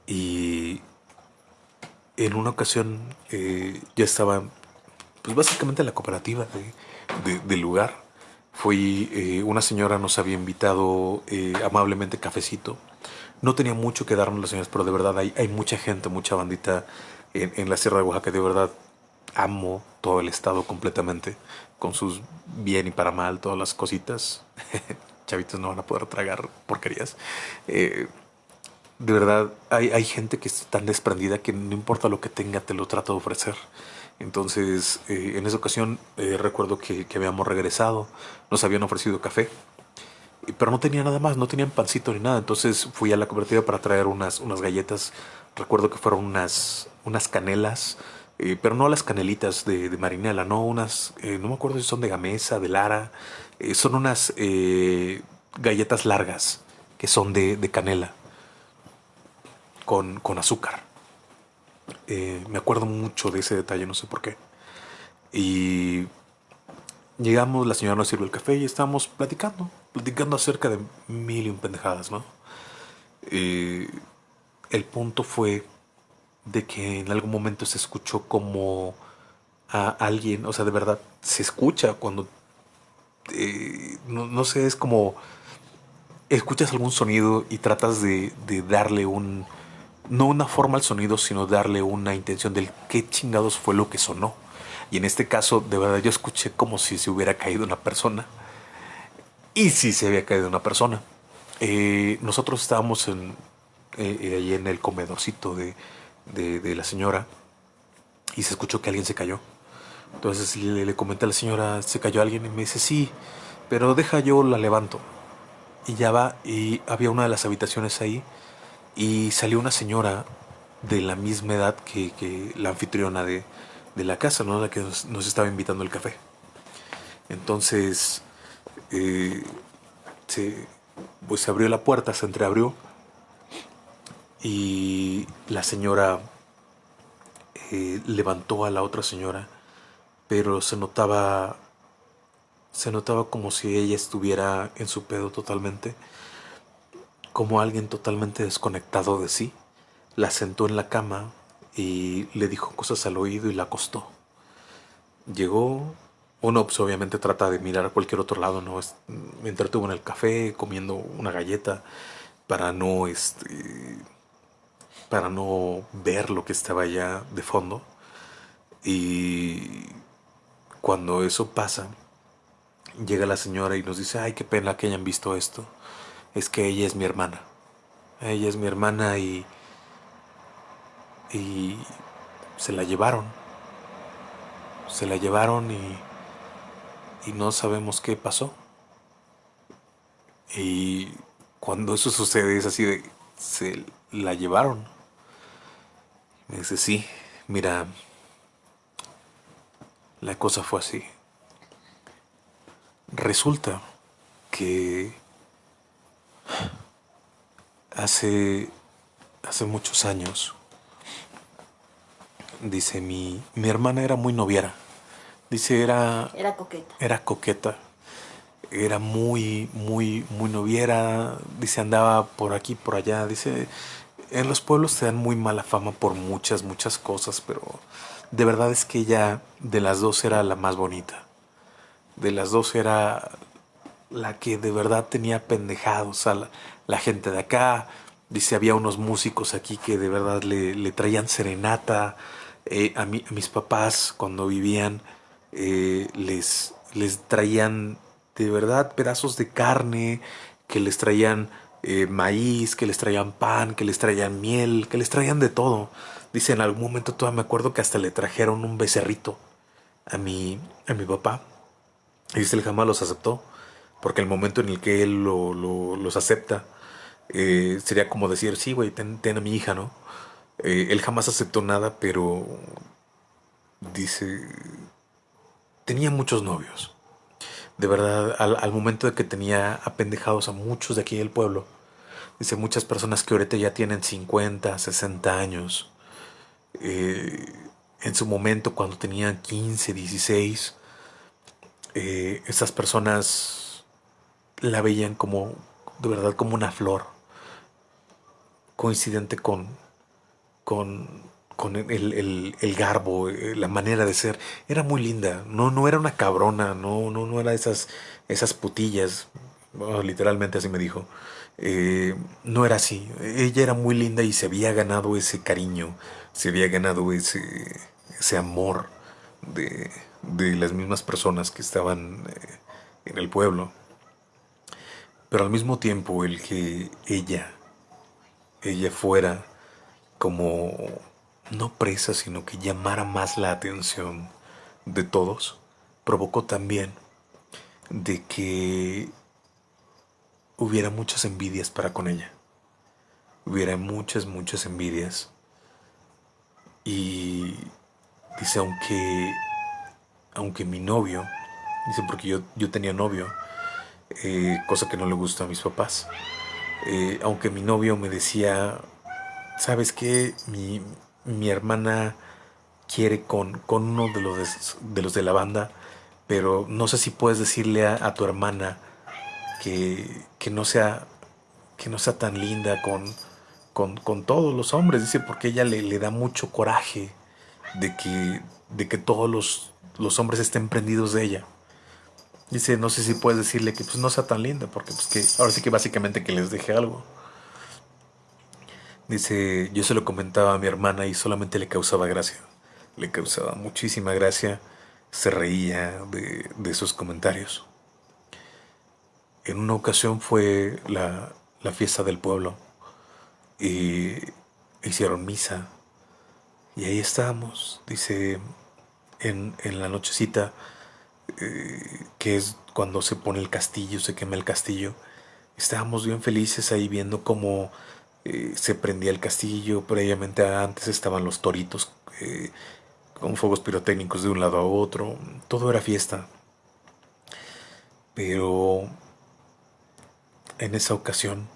Y en una ocasión eh, ya estaba, pues básicamente en la cooperativa del lugar. Fui, eh, una señora nos había invitado eh, amablemente cafecito. No tenía mucho que darnos las señoras, pero de verdad hay, hay mucha gente, mucha bandita en, en la Sierra de Oaxaca. De verdad amo todo el estado completamente con sus bien y para mal, todas las cositas. Chavitos no van a poder tragar porquerías. Eh, de verdad, hay, hay, gente que es tan desprendida que no importa lo que tenga, te lo trata de ofrecer. Entonces, eh, en esa ocasión eh, recuerdo que, que, habíamos regresado, nos habían ofrecido café, pero no tenía nada más, no tenían pancito ni nada. Entonces fui a la cooperativa para traer unas, unas galletas, recuerdo que fueron unas, unas canelas, eh, pero no las canelitas de, de marinela, no unas, no me acuerdo si son de gamesa, de lara, son unas galletas largas que son de, de canela con, con azúcar. Eh, me acuerdo mucho de ese detalle, no sé por qué. Y llegamos, la señora nos sirvió el café y estábamos platicando, platicando acerca de mil y un pendejadas, ¿no? Eh, el punto fue de que en algún momento se escuchó como a alguien, o sea, de verdad, se escucha cuando, eh, no, sé, es como, escuchas algún sonido y tratas de darle un, no una forma al sonido, sino darle una intención del qué chingados fue lo que sonó. Y en este caso, de verdad, yo escuché como si se hubiera caído una persona. Y si se había caído una persona. Eh, nosotros estábamos en, eh, en el comedorcito de, de, la señora y se escuchó que alguien se cayó. Entonces le, le comenté a la señora, ¿se cayó alguien? Y me dice, sí, pero deja yo la levanto. Y ya va, y había una de las habitaciones ahí y salió una señora de la misma edad que, la anfitriona de, la casa, ¿no? La que nos, estaba invitando el café. Entonces, eh, pues se abrió la puerta, se entreabrió y la señora eh, levantó a la otra señora, pero se notaba, se notaba como si ella estuviera en su pedo totalmente como alguien totalmente desconectado de sí, la sentó en la cama y le dijo cosas al oído y la acostó. Llegó, uno pues, obviamente trata de mirar a cualquier otro lado, ¿no? Me entretuvo en el café comiendo una galleta para no, este, para no ver lo que estaba allá de fondo. Y cuando eso pasa, llega la señora y nos dice, ay, qué pena que hayan visto esto es que ella es mi hermana. Ella es mi hermana y. y. se la llevaron. Se la llevaron y. y no sabemos qué pasó. Y cuando eso sucede es así de. se la llevaron. Me dice, sí, mira. La cosa fue así. Resulta que Hace, hace muchos años, dice, mi, mi hermana era muy noviera. Dice, era... Era coqueta. Era coqueta. Era muy, muy, muy noviera. Dice, andaba por aquí, por allá. Dice, en los pueblos te dan muy mala fama por muchas, muchas cosas, pero de verdad es que ella de las dos era la más bonita. De las dos era la que de verdad tenía pendejados a la, gente de acá. Dice, había unos músicos aquí que de verdad le, traían serenata. Eh, a, mis papás, cuando vivían, eh, les, les traían de verdad pedazos de carne, que les traían eh, maíz, que les traían pan, que les traían miel, que les traían de todo. Dice, en algún momento todavía me acuerdo que hasta le trajeron un becerrito a mi, a mi papá. Y dice, él jamás los aceptó porque el momento en el que él los acepta eh, sería como decir, sí, güey, ten, a mi hija, ¿no? Eh, él jamás aceptó nada, pero dice, tenía muchos novios. De verdad, al, momento de que tenía apendejados a muchos de aquí del pueblo, dice, muchas personas que ahorita ya tienen 50, 60 años, eh, en su momento cuando tenían 15, 16, esas personas la veían como, de verdad, como una flor, coincidente con, con, con el, el, garbo, eh, la manera de ser. Era muy linda, no, no era una cabrona, no, no, no era esas, esas putillas, literalmente así me dijo. Eh, no era así, ella era muy linda y se había ganado ese cariño, se había ganado ese, ese amor de, de las mismas personas que estaban eh, en el pueblo. Pero al mismo tiempo el que ella, ella fuera como no presa, sino que llamara más la atención de todos, provocó también de que hubiera muchas envidias para con ella. Hubiera muchas, muchas envidias. Y dice, aunque, aunque mi novio, dice, porque yo, yo tenía novio, eh, cosa que no le gusta a mis papás, eh, aunque mi novio me decía, ¿sabes qué? Mi, mi hermana quiere con, con uno de los de, los de la banda, pero no sé si puedes decirle a, tu hermana que, que, no sea, que no sea tan linda con, con, con todos los hombres, dice, porque ella le, le, da mucho coraje de que, de que todos los, los hombres estén prendidos de ella. Dice, no sé si puedes decirle que pues no sea tan linda, porque pues que ahora sí que básicamente que les deje algo. Dice, yo se lo comentaba a mi hermana y solamente le causaba gracia. Le causaba muchísima gracia. Se reía de, de esos comentarios. En una ocasión fue la, la fiesta del pueblo y hicieron misa. Y ahí estábamos, dice, en, en la nochecita, eh, que es cuando se pone el castillo, se quema el castillo. Estábamos bien felices ahí viendo cómo eh, se prendía el castillo, previamente antes estaban los toritos eh, con fuegos pirotécnicos de un lado a otro, todo era fiesta. Pero en esa ocasión,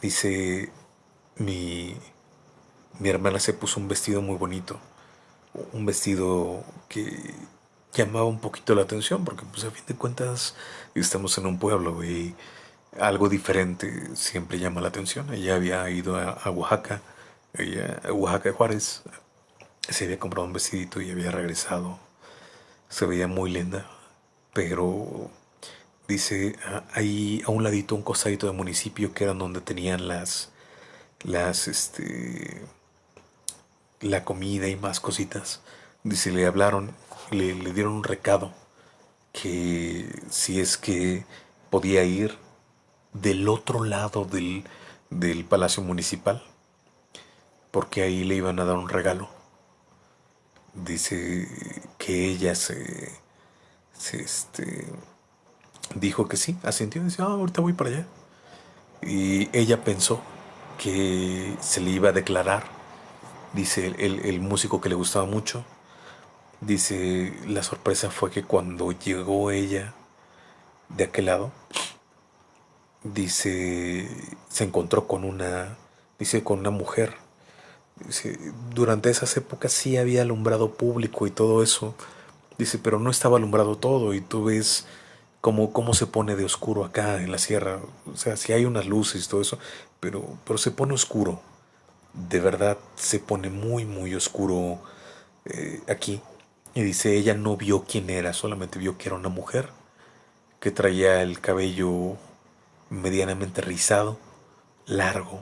dice, mi, mi hermana se puso un vestido muy bonito, un vestido que llamaba un poquito la atención, porque pues a fin de cuentas estamos en un pueblo y algo diferente siempre llama la atención. Ella había ido a, Oaxaca, ella, a Oaxaca de Juárez, se había comprado un vestidito y había regresado. Se veía muy linda, pero dice, ahí a un ladito, un costadito de municipio que eran donde tenían las, las, este, la comida y más cositas. Dice, le hablaron, le, le dieron un recado que si es que podía ir del otro lado del, del Palacio Municipal, porque ahí le iban a dar un regalo. Dice que ella se, se este, dijo que sí, asintió, dice, ah, ahorita voy para allá. Y ella pensó que se le iba a declarar, dice el, el músico que le gustaba mucho, dice, la sorpresa fue que cuando llegó ella de aquel lado, dice, se encontró con una, dice, con una mujer. Dice, durante esas épocas sí había alumbrado público y todo eso. Dice, pero no estaba alumbrado todo y tú ves cómo, cómo se pone de oscuro acá en la sierra. O sea, sí hay unas luces y todo eso, pero, pero se pone oscuro. De verdad se pone muy, muy oscuro eh, aquí. Y dice, ella no vio quién era, solamente vio que era una mujer que traía el cabello medianamente rizado, largo.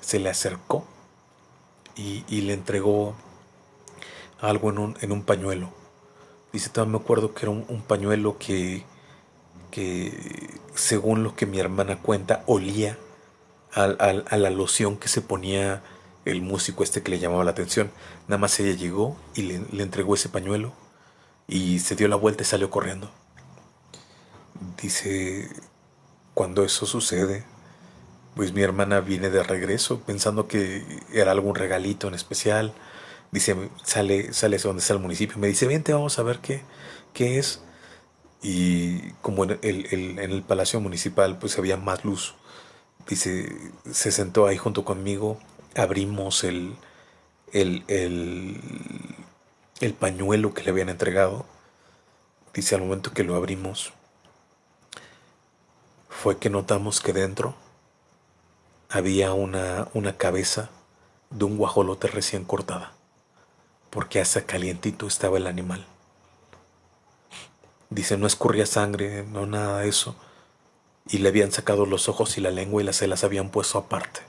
Se le acercó y, le entregó algo en un, en un, pañuelo. Dice, también me acuerdo que era un, pañuelo que, que, según lo que mi hermana cuenta, olía a la loción que se ponía el músico este que le llamaba la atención. Nada más ella llegó y le, le entregó ese pañuelo y se dio la vuelta y salió corriendo. Dice, cuando eso sucede, pues mi hermana viene de regreso pensando que era algún regalito en especial. Dice, sale, sale donde está el municipio. Me dice, vente, vamos a ver qué, qué es. Y como en el, en el palacio municipal, pues había más luz. Dice, se sentó ahí junto conmigo. Abrimos el, el, el, el pañuelo que le habían entregado. Dice, al momento que lo abrimos, fue que notamos que dentro había una, una cabeza de un guajolote recién cortada, porque hasta calientito estaba el animal. Dice, no escurría sangre, no nada de eso, y le habían sacado los ojos y la lengua y las se habían puesto aparte.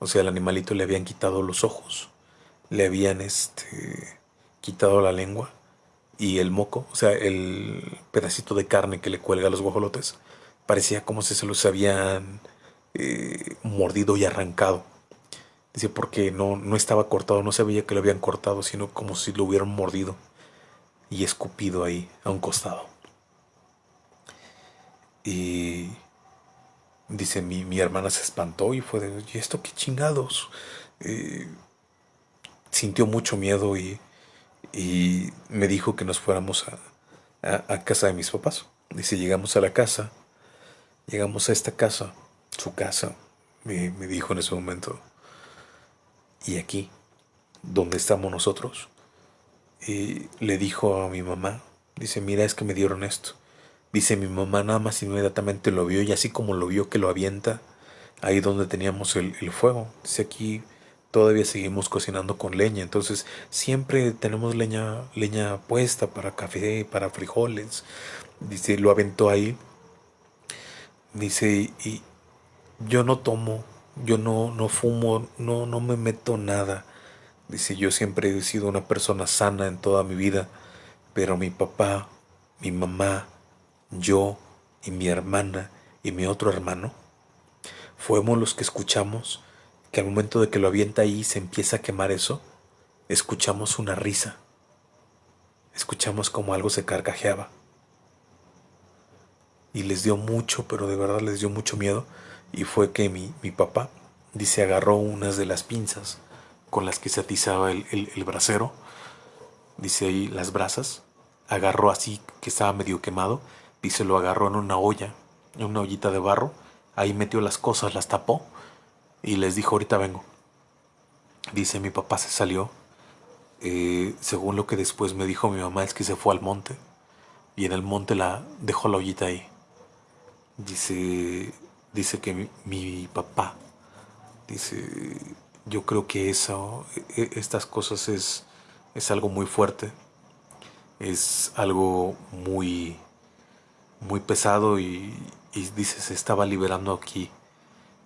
O sea, al animalito le habían quitado los ojos, le habían este, quitado la lengua y el moco, o sea, el pedacito de carne que le cuelga a los guajolotes, parecía como si se los habían eh, mordido y arrancado. Dice, porque no, no estaba cortado, no se veía que lo habían cortado, sino como si lo hubieran mordido y escupido ahí a un costado. Y dice, mi, mi hermana se espantó y fue de, ¿y esto qué chingados? Eh, sintió mucho miedo y, y, me dijo que nos fuéramos a, a, casa de mis papás. Dice, llegamos a la casa, llegamos a esta casa, su casa, me, me dijo en ese momento, y aquí, donde estamos nosotros, y le dijo a mi mamá, dice, mira, es que me dieron esto. Dice, mi mamá nada más inmediatamente lo vio y así como lo vio que lo avienta, ahí donde teníamos el, el fuego. Dice, aquí todavía seguimos cocinando con leña, entonces siempre tenemos leña, leña puesta para café, para frijoles. Dice, lo aventó ahí. Dice, y yo no tomo yo no, no fumo, no, no me meto nada. Dice, yo siempre he sido una persona sana en toda mi vida, pero mi papá, mi mamá, yo y mi hermana y mi otro hermano, fuimos los que escuchamos que al momento de que lo avienta ahí se empieza a quemar eso, escuchamos una risa. Escuchamos como algo se carcajeaba. Y les dio mucho, pero de verdad les dio mucho miedo y fue que mi, mi papá, dice, agarró unas de las pinzas con las que se atizaba el, el, brasero, dice ahí las brasas, agarró así que estaba medio quemado, dice, lo agarró en una olla, en una ollita de barro, ahí metió las cosas, las tapó y les dijo, ahorita vengo. Dice, mi papá se salió, eh, según lo que después me dijo mi mamá, es que se fue al monte y en el monte la dejó la ollita ahí. Dice, dice que mi, papá, dice, yo creo que eso, e, e, estas cosas es, es algo muy fuerte, es algo muy, muy pesado y, y dice, se estaba liberando aquí.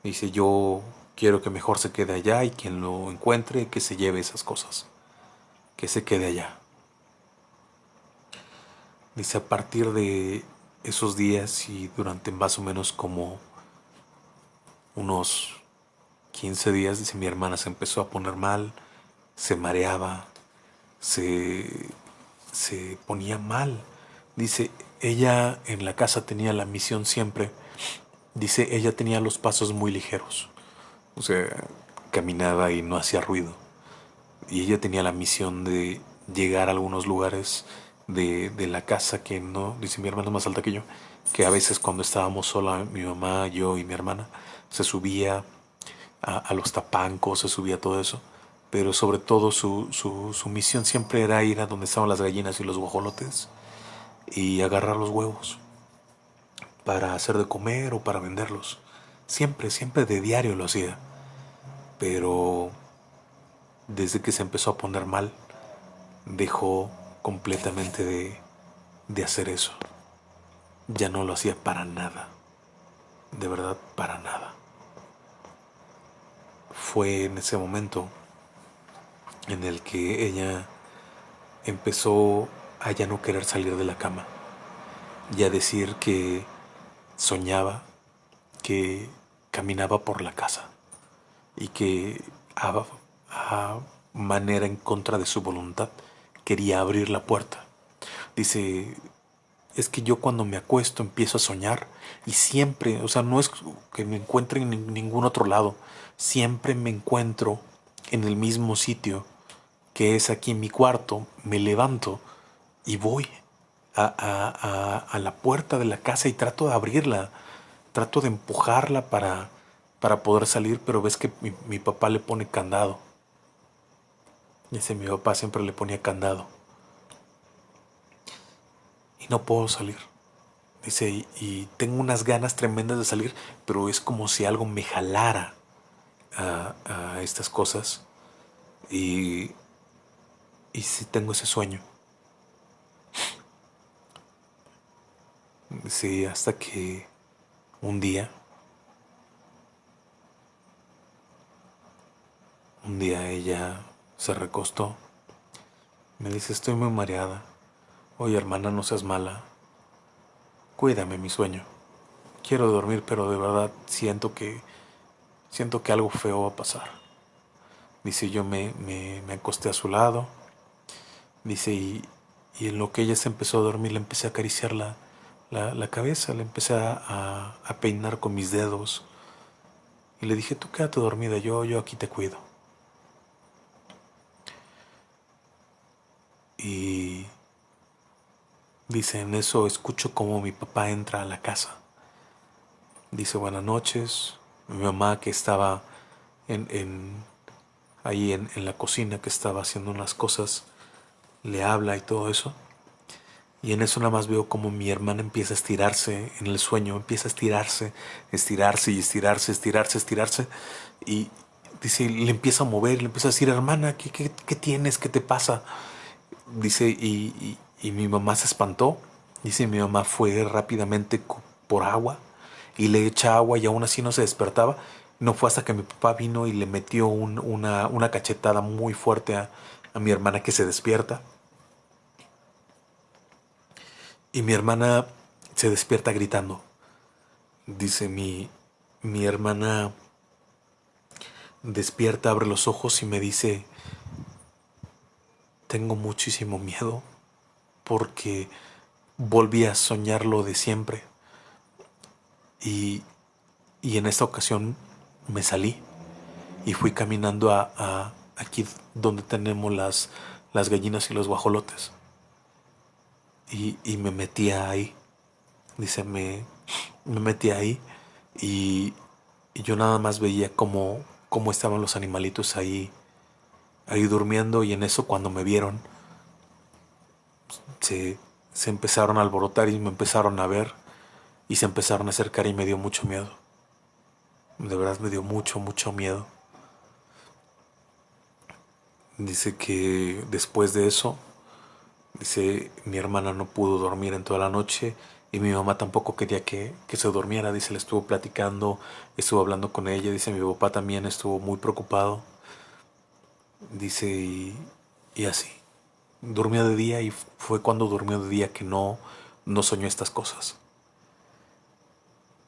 Dice, yo quiero que mejor se quede allá y quien lo encuentre, que se lleve esas cosas, que se quede allá. Dice, a partir de esos días y durante más o menos como unos 15 días, dice mi hermana, se empezó a poner mal, se mareaba, se, se ponía mal. Dice, ella en la casa tenía la misión siempre, dice, ella tenía los pasos muy ligeros, o sea, caminaba y no hacía ruido. Y ella tenía la misión de llegar a algunos lugares de, de la casa que no, dice mi hermana más alta que yo, que a veces cuando estábamos sola, mi mamá, yo y mi hermana, se subía a, los tapancos, se subía todo eso, pero sobre todo su, su, misión siempre era ir a donde estaban las gallinas y los guajolotes y agarrar los huevos para hacer de comer o para venderlos. Siempre, siempre de diario lo hacía. Pero desde que se empezó a poner mal, dejó completamente de, de hacer eso. Ya no lo hacía para nada. De verdad, para nada fue en ese momento en el que ella empezó a ya no querer salir de la cama y a decir que soñaba que caminaba por la casa y que a, a, manera en contra de su voluntad quería abrir la puerta. Dice, es que yo cuando me acuesto empiezo a soñar y siempre, o sea, no es que me encuentre en ningún otro lado, siempre me encuentro en el mismo sitio, que es aquí en mi cuarto, me levanto y voy a, la puerta de la casa y trato de abrirla, trato de empujarla para, para poder salir, pero ves que mi papá le pone candado. Ese mi papá siempre le ponía candado. Y no puedo salir. Dice, y tengo unas ganas tremendas de salir, pero es como si algo me jalara a, estas cosas y, y si tengo ese sueño. Sí, hasta que un día, un día ella se recostó. Me dice, estoy muy mareada. Oye, hermana, no seas mala. Cuídame mi sueño. Quiero dormir, pero de verdad siento que Siento que algo feo va a pasar. Dice, yo me, me, me acosté a su lado. Dice, y, y, en lo que ella se empezó a dormir, le empecé a acariciar la, la, la cabeza, le empecé a, a, peinar con mis dedos. Y le dije, tú quédate dormida, yo, yo aquí te cuido. Y dice, en eso escucho como mi papá entra a la casa. Dice, buenas noches. Mi mamá que estaba en, en ahí en, en la cocina, que estaba haciendo unas cosas, le habla y todo eso. Y en eso nada más veo como mi hermana empieza a estirarse en el sueño, empieza a estirarse, estirarse y estirarse, estirarse, estirarse. Y dice, le empieza a mover, le empieza a decir, hermana, ¿qué, qué, qué tienes? ¿Qué te pasa? Dice, y, y, mi mamá se espantó. Dice, mi mamá fue rápidamente por agua y le echa agua y aún así no se despertaba. No fue hasta que mi papá vino y le metió un, una, una, cachetada muy fuerte a, a mi hermana que se despierta. Y mi hermana se despierta gritando. Dice mi, mi hermana despierta, abre los ojos y me dice, tengo muchísimo miedo porque volví a soñar lo de siempre. Y, y en esta ocasión me salí y fui caminando a, a aquí donde tenemos las, las gallinas y los guajolotes y, y me metía ahí. Dice, me, me metí ahí y, y, yo nada más veía cómo, cómo estaban los animalitos ahí, ahí durmiendo y en eso cuando me vieron se, se empezaron a alborotar y me empezaron a ver y se empezaron a acercar y me dio mucho miedo. De verdad me dio mucho, mucho miedo. Dice que después de eso Dice, mi hermana no pudo dormir en toda la noche y mi mamá tampoco quería que, que, se durmiera. Dice, le estuvo platicando, estuvo hablando con ella. Dice, mi papá también estuvo muy preocupado. Dice, y, así. Durmió de día y fue cuando durmió de día que no, no soñó estas cosas.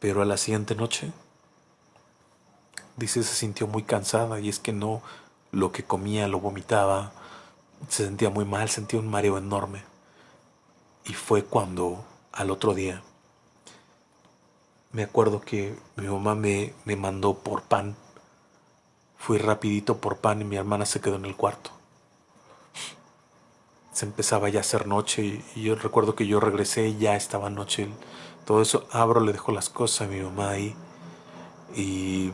Pero a la siguiente noche, dice, se sintió muy cansada y es que no, lo que comía lo vomitaba se sentía muy mal, sentía un mareo enorme. Y fue cuando al otro día me acuerdo que mi mamá me, me mandó por pan. Fui rapidito por pan y mi hermana se quedó en el cuarto. Se empezaba ya a hacer noche y, yo recuerdo que yo regresé y ya estaba noche. Todo eso abro, le dejo las cosas a mi mamá ahí y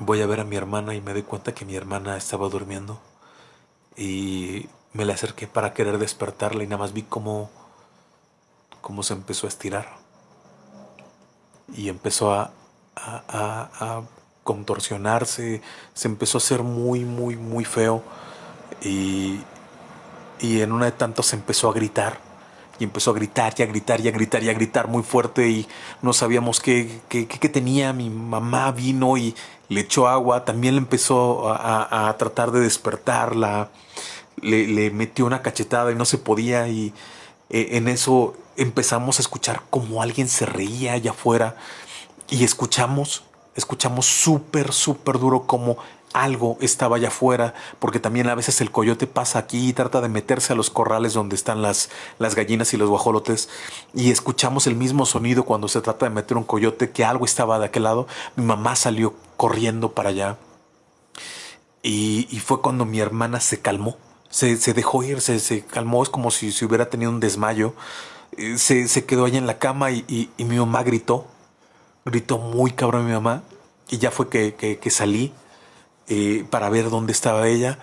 voy a ver a mi hermana y me doy cuenta que mi hermana estaba durmiendo y me le acerqué para querer despertarla y nada más vi cómo, cómo se empezó a estirar y empezó a, a contorsionarse, se empezó a hacer muy, muy, muy feo y, y en una de tantos se empezó a gritar y empezó a gritar y a gritar y a gritar y a gritar muy fuerte y no sabíamos qué, qué, qué tenía. Mi mamá vino y le echó agua, también le empezó a, a tratar de despertarla, le, le, metió una cachetada y no se podía y eh, en eso empezamos a escuchar como alguien se reía allá afuera y escuchamos, escuchamos súper, súper duro como algo estaba allá afuera, porque también a veces el coyote pasa aquí y trata de meterse a los corrales donde están las, las gallinas y los guajolotes, y escuchamos el mismo sonido cuando se trata de meter un coyote, que algo estaba de aquel lado. Mi mamá salió corriendo para allá, y, y fue cuando mi hermana se calmó, se, se dejó ir, se, se, calmó, es como si, si hubiera tenido un desmayo. Eh, se, se, quedó allá en la cama y, y, mi mamá gritó, gritó muy cabrón mi mamá, y ya fue que, que, salí eh, para ver dónde estaba ella.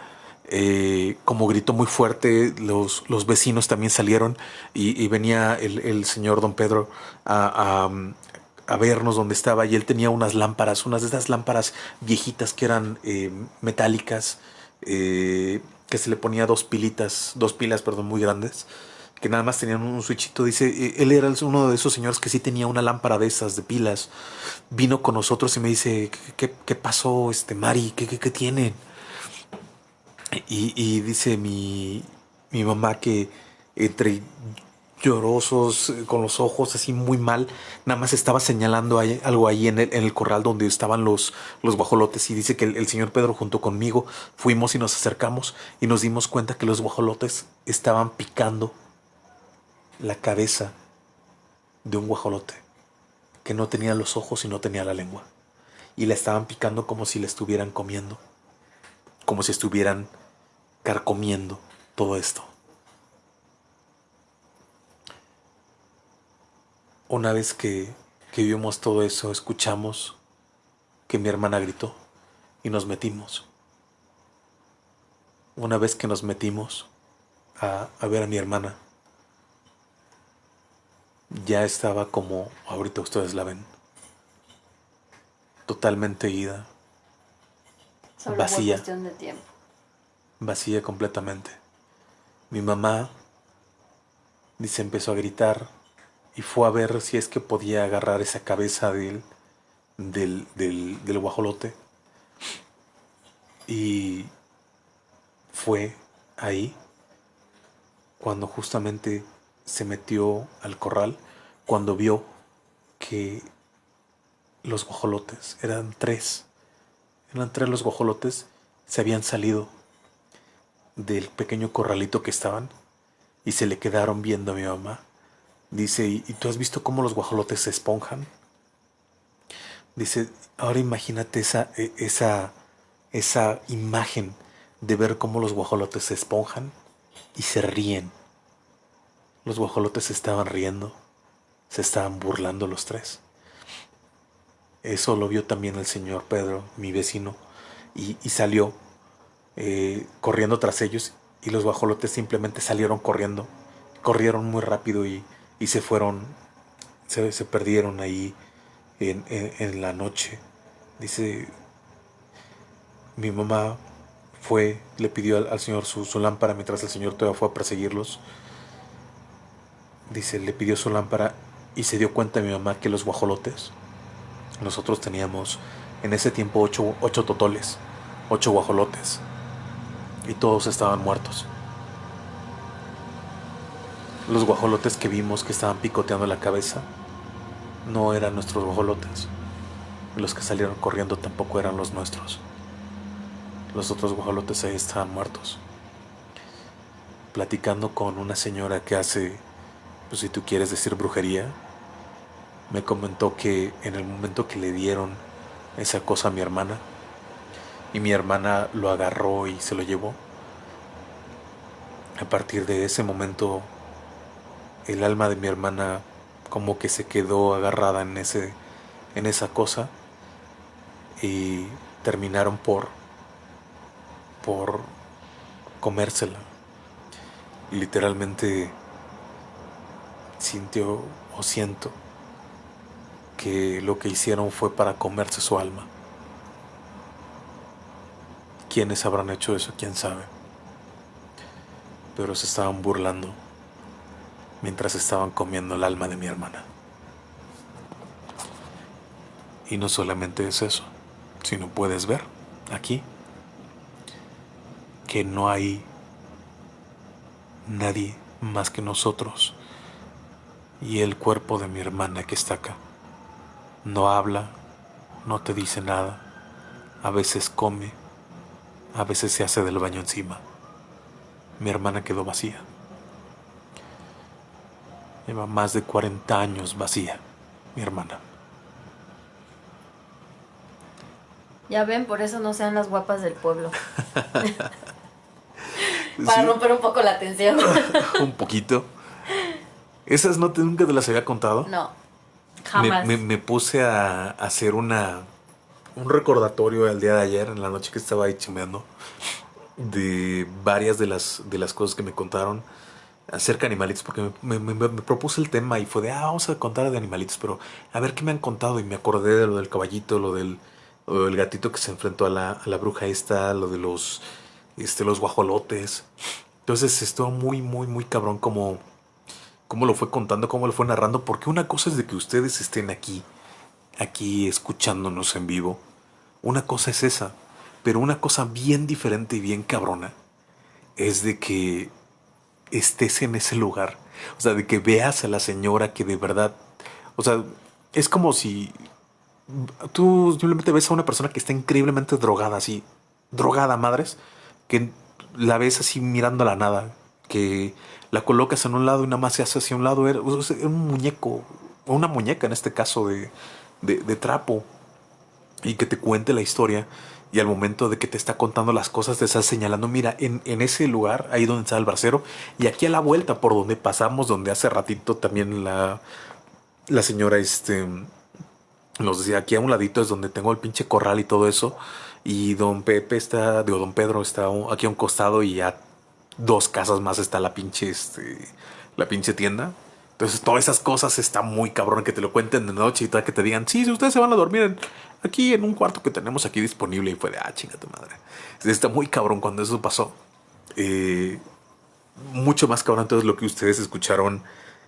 Eh, como gritó muy fuerte, los, los vecinos también salieron y, venía el, el, señor don Pedro a, a, a, vernos dónde estaba y él tenía unas lámparas, unas de esas lámparas viejitas que eran eh, metálicas, eh, que se le ponía dos pilitas, dos pilas, perdón, muy grandes que nada más tenían un switchito. Dice, eh, él era uno de esos señores que sí tenía una lámpara de esas, de pilas. Vino con nosotros y me dice, ¿qué, qué pasó, este Mari? ¿Qué, qué, qué tienen? Y, dice mi, mi mamá que entre llorosos, eh, con los ojos así muy mal. Nada más estaba señalando algo ahí en el, el, corral donde estaban los, los guajolotes. Y dice que el, señor Pedro junto conmigo fuimos y nos acercamos y nos dimos cuenta que los guajolotes estaban picando la cabeza de un guajolote que no tenía los ojos y no tenía la lengua. Y la estaban picando como si la estuvieran comiendo. Como si estuvieran carcomiendo todo esto. Una vez que, vimos todo eso, escuchamos que mi hermana gritó y nos metimos. Una vez que nos metimos a, a ver a mi hermana, ya estaba como ahorita ustedes la ven, totalmente ida, vacía, de tiempo. vacía completamente. Mi mamá dice empezó a gritar y fue a ver si es que podía agarrar esa cabeza del, del, del, guajolote. Y fue ahí cuando justamente se metió al corral, cuando vio que los guajolotes, eran tres, eran tres los guajolotes, se habían salido del pequeño corralito que estaban y se le quedaron viendo a mi mamá Dice, ¿y tú has visto cómo los guajolotes se esponjan? Dice, ahora imagínate esa, e, esa, esa imagen de ver cómo los guajolotes se esponjan y se ríen. Los guajolotes estaban riendo, se estaban burlando los tres. Eso lo vio también el señor Pedro, mi vecino, y, salió eh, corriendo tras ellos y los guajolotes simplemente salieron corriendo, corrieron muy rápido y y se fueron, se, se perdieron ahí en, en, la noche. Dice, mi mamá fue, le pidió al, Señor su, su, lámpara mientras el Señor todavía fue a perseguirlos. Dice, le pidió su lámpara y se dio cuenta mi mamá que los guajolotes, nosotros teníamos en ese tiempo ocho, ocho totoles, ocho guajolotes, y todos estaban muertos. Los guajolotes que vimos que estaban picoteando la cabeza no eran nuestros guajolotes. Los que salieron corriendo tampoco eran los nuestros. Los otros guajolotes ahí estaban muertos. Platicando con una señora que hace, pues si tú quieres decir brujería, me comentó que en el momento que le dieron esa cosa a mi hermana, y mi hermana lo agarró y se lo llevó, a partir de ese momento el alma de mi hermana como que se quedó agarrada en ese en esa cosa y terminaron por por comérsela. Literalmente sintió o siento que lo que hicieron fue para comerse su alma. ¿Quiénes habrán hecho eso? ¿Quién sabe? Pero se estaban burlando mientras estaban comiendo el alma de mi hermana. Y no solamente es eso, sino puedes ver aquí que no hay nadie más que nosotros y el cuerpo de mi hermana que está acá. No habla, no te dice nada, a veces come, a veces se hace del baño encima. Mi hermana quedó vacía. Lleva más de 40 años vacía, mi hermana. Ya ven, por eso no sean las guapas del pueblo. Para romper un poco la tensión. un poquito. ¿Esas no te, nunca te las había contado? No, jamás. Me, puse a, hacer una un recordatorio el día de ayer, en la noche que estaba ahí chimeando, de varias de las, de las cosas que me contaron acerca de animalitos, porque me, propuse el tema y fue de, ah, vamos a contar de animalitos, pero a ver qué me han contado y me acordé de lo del caballito, lo del, gatito que se enfrentó a la, a la, bruja esta, lo de los, este, los guajolotes. Entonces estuvo muy, muy, muy cabrón como, como lo fue contando, cómo lo fue narrando, porque una cosa es de que ustedes estén aquí, aquí escuchándonos en vivo, una cosa es esa, pero una cosa bien diferente y bien cabrona es de que estés en ese lugar. O sea, de que veas a la señora que de verdad, o sea, es como si tú simplemente ves a una persona que está increíblemente drogada, así, drogada, madres, que la ves así mirando a la nada, que la colocas en un lado y nada más se hace hacia un lado, era, un muñeco, o una muñeca en este caso de, de, trapo, y que te cuente la historia. Y al momento de que te está contando las cosas, te está señalando, mira, en, en ese lugar, ahí donde está el bracero, y aquí a la vuelta por donde pasamos, donde hace ratito también la, la señora este, nos decía, aquí a un ladito es donde tengo el pinche corral y todo eso. Y don Pepe está, digo, don Pedro está aquí a un costado y a dos casas más está la pinche, este, la pinche tienda. Entonces, todas esas cosas está muy cabrón que te lo cuenten de noche y tal, que te digan, sí, si ustedes se van a dormir aquí en un cuarto que tenemos aquí disponible. Y fue de, ah, chinga tu madre. Está muy cabrón cuando eso pasó. Eh, mucho más cabrón. Entonces, lo que ustedes escucharon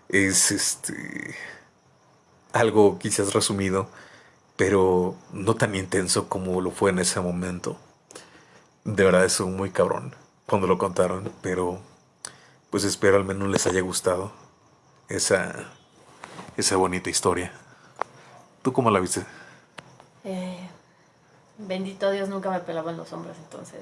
es este algo quizás resumido, pero no tan intenso como lo fue en ese momento. De verdad, es muy cabrón cuando lo contaron, pero pues espero al menos les haya gustado esa, esa bonita historia. ¿Tú cómo la viste? Eh, bendito Dios, nunca me pelaban los hombros, entonces.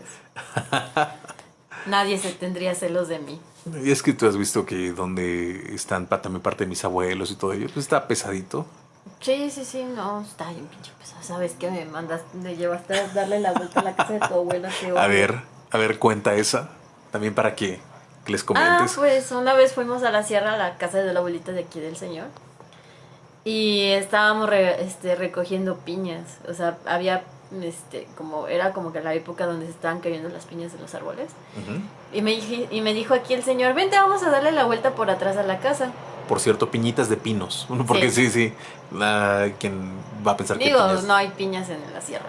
Nadie se tendría celos de mí. Y es que tú has visto que donde están también parte de mis abuelos y todo ello, pues está pesadito. Sí, sí, sí, no, está bien pinche pesado. ¿Sabes qué me mandas? Me llevaste a darle la vuelta a la casa de tu abuela. a ver, a ver, cuenta esa. También para que, les ah, comentes. Ah, pues una vez fuimos a la sierra, a la casa de la abuelita de aquí del señor. Y estábamos este, recogiendo piñas. O sea, había este, como era como que la época donde se estaban cayendo las piñas de los árboles. y, me, y me dijo aquí el señor, vente, vamos a darle la vuelta por atrás a la casa. Por cierto, piñitas de pinos. Porque sí, sí, quien va a pensar que Digo, no hay piñas en la sierra.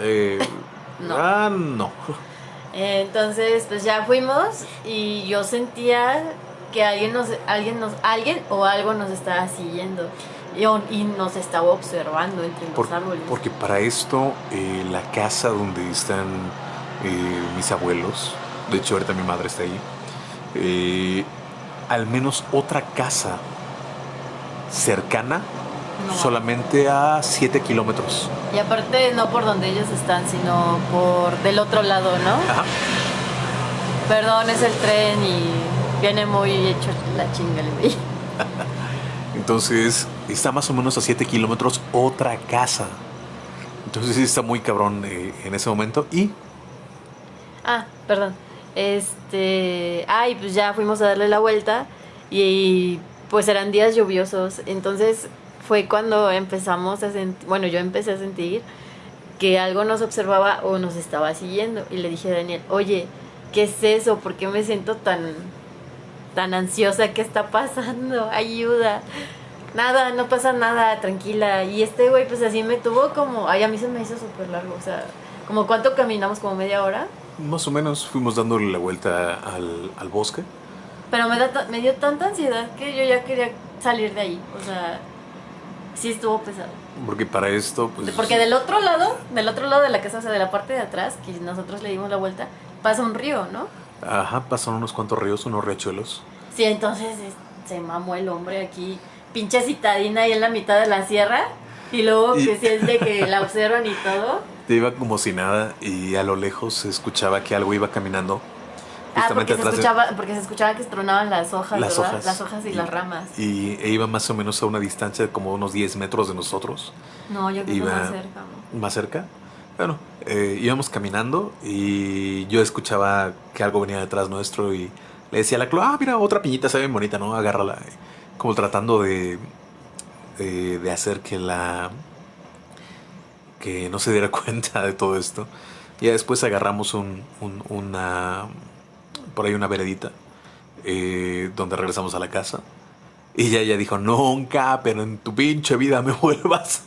Eh, no. Ah, no. Entonces, pues ya fuimos y yo sentía que alguien nos, alguien nos, alguien o algo nos estaba siguiendo y, nos estaba observando entre los árboles. Porque para esto, eh, la casa donde están eh, mis abuelos, de hecho ahorita mi madre está ahí, eh, al menos otra casa cercana solamente a 7 kilómetros. Y aparte no por donde ellos están, sino por del otro lado, ¿no? Ajá. Perdón, es el tren y viene muy hecho la chinga Entonces, está más o menos a 7 kilómetros otra casa. Entonces, sí está muy cabrón eh, en ese momento. Y. Ah, perdón. Este. Ay, pues ya fuimos a darle la vuelta. Y pues eran días lluviosos. Entonces, fue cuando empezamos a sentir. Bueno, yo empecé a sentir que algo nos observaba o nos estaba siguiendo. Y le dije a Daniel, oye, ¿qué es eso? ¿Por qué me siento tan tan ansiosa, ¿qué está pasando? Ayuda. Nada, no pasa nada, tranquila. Y este güey, pues así me tuvo como, ay, a mí se me hizo súper largo, o sea, como cuánto caminamos, como media hora. Más o menos fuimos dándole la vuelta al, al bosque. Pero me, da, me dio tanta ansiedad que yo ya quería salir de ahí, o sea, sí estuvo pesado. Porque para esto, pues... Porque del otro lado, del otro lado de la casa, o sea, de la parte de atrás, que nosotros le dimos la vuelta, pasa un río, ¿no? Ajá, pasaron unos cuantos ríos, unos riachuelos. Sí, entonces se mamó el hombre aquí, pinche citadina ahí en la mitad de la sierra. Y luego que siente que la observan y todo. Te iba como si nada y a lo lejos se escuchaba que algo iba caminando. Ah, porque se, escuchaba, porque se escuchaba que tronaban las hojas, las Hojas. Las hojas y, las ramas. Y e iba más o menos a una distancia de como unos 10 metros de nosotros. No, yo creo que más cerca. ¿Más cerca? Bueno, eh, íbamos caminando y yo escuchaba que algo venía detrás nuestro y le decía a la Clo, ah, mira, otra piñita se ve bonita, ¿no? Agárrala. Como tratando de, de, hacer que la... que no se diera cuenta de todo esto. Y después agarramos un, una... por ahí una veredita, eh, donde regresamos a la casa. Y ella, ella dijo, nunca, pero en tu pinche vida me vuelvas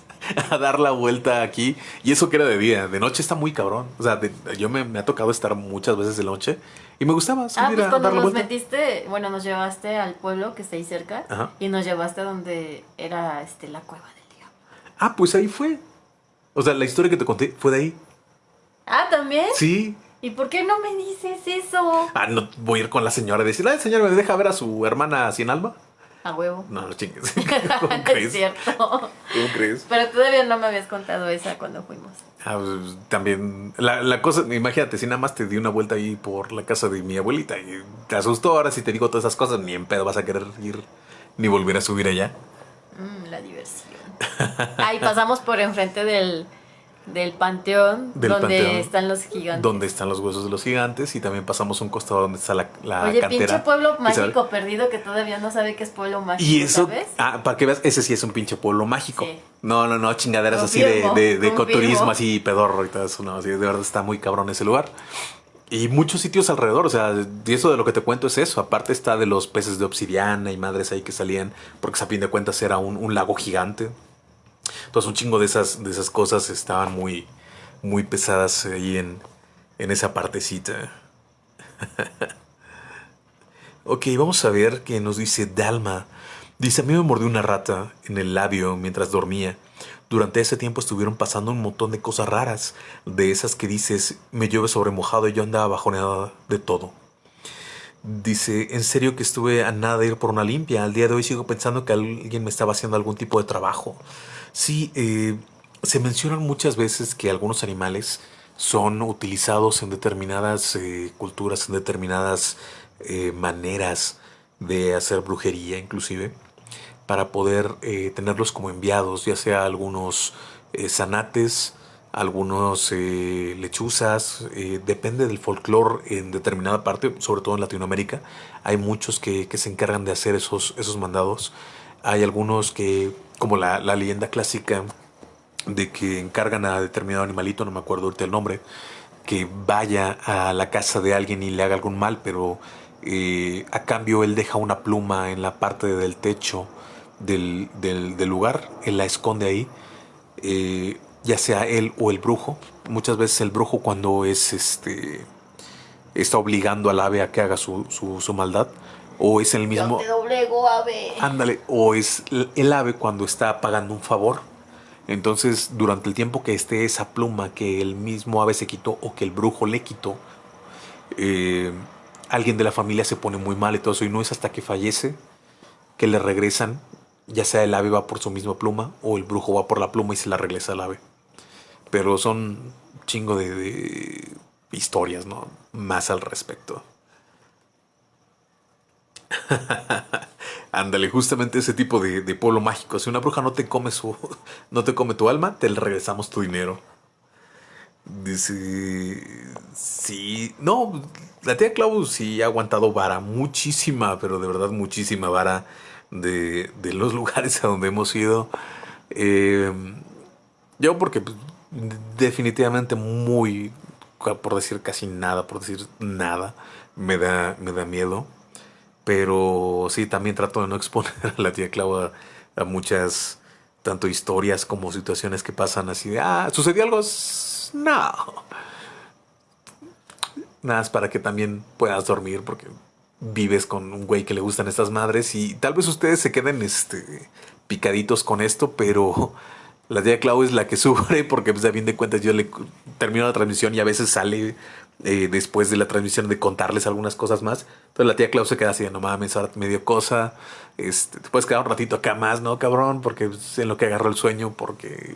a dar la vuelta aquí. Y eso que era de día. De noche está muy cabrón. O sea, yo me, ha tocado estar muchas veces de noche y me gustaba ah, pues cuando nos metiste, bueno, nos llevaste al pueblo que está ahí cerca y nos llevaste a donde era este, la cueva del diablo. Ah, pues ahí fue. O sea, la historia que te conté fue de ahí. Ah, ¿también? Sí. ¿Y por qué no me dices eso? Ah, no voy a ir con la señora y decir, ay, señora, ¿me deja ver a su hermana sin alma? A huevo. No, no chingues. ¿Cómo es cierto. ¿Cómo crees? Pero todavía no me habías contado esa cuando fuimos. Ah, pues, también, la, la, cosa, imagínate, si nada más te di una vuelta ahí por la casa de mi abuelita y te asustó, ahora si te digo todas esas cosas, ni en pedo vas a querer ir ni volver a subir allá. Mm, la diversión. Ahí pasamos por enfrente del, del panteón donde están los gigantes. Donde están los huesos de los gigantes y también pasamos un costado donde está la, la Oye, pinche pueblo mágico perdido que todavía no sabe que es pueblo mágico. Y eso, ah, para que veas, ese sí es un pinche pueblo mágico. No, no, no, chingaderas así de, de, de ecoturismo, así pedorro y todo eso. No, así, de verdad está muy cabrón ese lugar. Y muchos sitios alrededor, o sea, y eso de lo que te cuento es eso. Aparte está de los peces de obsidiana y madres ahí que salían, porque a fin de cuentas era un, un lago gigante. Entonces un chingo de esas, de esas cosas estaban muy, muy pesadas ahí en, en esa partecita. ok, vamos a ver qué nos dice Dalma. Dice, a mí me mordió una rata en el labio mientras dormía. Durante ese tiempo estuvieron pasando un montón de cosas raras, de esas que dices, me llueve sobre mojado y yo andaba bajoneada de todo. Dice, en serio que estuve a nada de ir por una limpia. Al día de hoy sigo pensando que alguien me estaba haciendo algún tipo de trabajo. Sí, eh, se mencionan muchas veces que algunos animales son utilizados en determinadas eh, culturas, en determinadas eh, maneras de hacer brujería inclusive, para poder tenerlos como enviados, ya sea algunos zanates, algunos lechuzas, depende del folclore en determinada parte, sobre todo en Latinoamérica, hay muchos que, que se encargan de hacer esos, esos mandados, hay algunos que como la, leyenda clásica de que encargan a determinado animalito, no me acuerdo ahorita el nombre, que vaya a la casa de alguien y le haga algún mal, pero eh, a cambio él deja una pluma en la parte del techo del, lugar, él la esconde ahí, eh, ya sea él o el brujo. Muchas veces el brujo cuando es este está obligando al ave a que haga su, su maldad, o es el mismo. Yo te doblego, ave. Ándale, o es el ave cuando está pagando un favor. Entonces, durante el tiempo que esté esa pluma que el mismo ave se quitó o que el brujo le quitó, eh, alguien de la familia se pone muy mal y todo eso. Y no es hasta que fallece que le regresan, ya sea el ave va por su misma pluma o el brujo va por la pluma y se la regresa al ave. Pero son chingo de, de historias, ¿no? Más al respecto. Ándale, justamente ese tipo de, de, pueblo mágico. Si una bruja no te come su. no te come tu alma, te regresamos tu dinero. Dice. Sí. No, la tía Clau sí ha aguantado vara. Muchísima, pero de verdad muchísima vara de, los lugares a donde hemos ido. Eh, yo porque pues, definitivamente muy. Por decir casi nada, por decir nada, me da, me da miedo. Pero sí, también trato de no exponer a la tía Clau a, muchas, tanto historias como situaciones que pasan así de, ah, ¿sucedió algo? No. Nada, es para que también puedas dormir porque vives con un güey que le gustan estas madres y tal vez ustedes se queden este, picaditos con esto, pero la tía Clau es la que sufre porque pues a fin de cuentas yo le termino la transmisión y a veces sale eh, después de la transmisión de contarles algunas cosas más. Entonces la tía Clau se queda así, no mames, ahora me dio cosa. Este, te puedes quedar un ratito acá más, ¿no, cabrón? Porque en lo que agarró el sueño, porque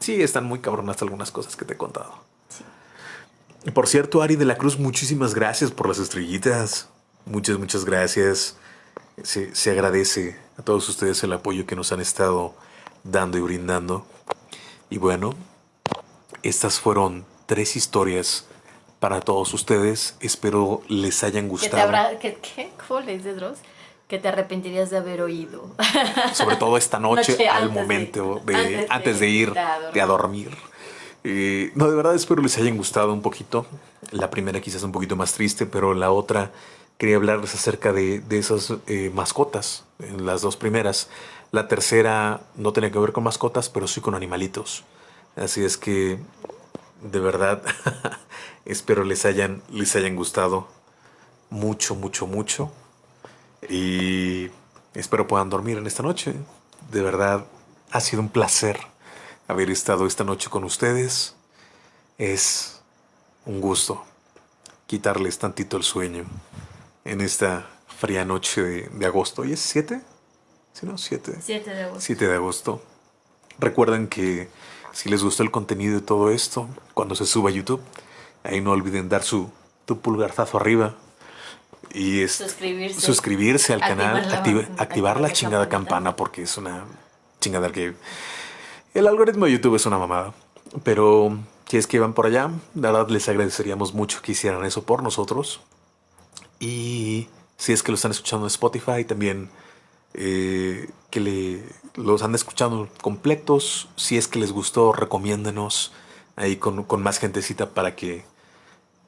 sí, están muy cabronas algunas cosas que te he contado. Sí. Por cierto, Ari de la Cruz, muchísimas gracias por las estrellitas. Muchas, muchas gracias. Se, se agradece a todos ustedes el apoyo que nos han estado dando y brindando. Y bueno, estas fueron tres historias para todos ustedes. Espero les hayan gustado. ¿Qué ¿Qué? ¿Cómo le dices, Dross? Que te arrepentirías de haber oído. Sobre todo esta noche, al momento de, antes, de, ir de a dormir. Eh, no, de verdad espero les hayan gustado un poquito. La primera quizás un poquito más triste, pero la otra quería hablarles acerca de, de esas eh, mascotas, en las dos primeras. La tercera no tenía que ver con mascotas, pero sí con animalitos. Así es que de verdad, espero les hayan, les hayan gustado mucho, mucho, mucho. Y espero puedan dormir en esta noche. De verdad, ha sido un placer haber estado esta noche con ustedes. Es un gusto quitarles tantito el sueño en esta fría noche de, agosto. ¿Y es 7? ¿Sí, no? 7. 7 de agosto. 7 de agosto. Recuerden que si les gustó el contenido de todo esto, cuando se suba a YouTube, ahí no olviden dar su tu pulgarzazo arriba y suscribirse, suscribirse al canal, activar la chingada campana porque es una chingada que el algoritmo de YouTube es una mamada. Pero si es que van por allá, la verdad les agradeceríamos mucho que hicieran eso por nosotros. Y si es que lo están escuchando en Spotify, también eh, que los han escuchado completos. Si es que les gustó, recomiéndenos ahí con, con más gentecita para que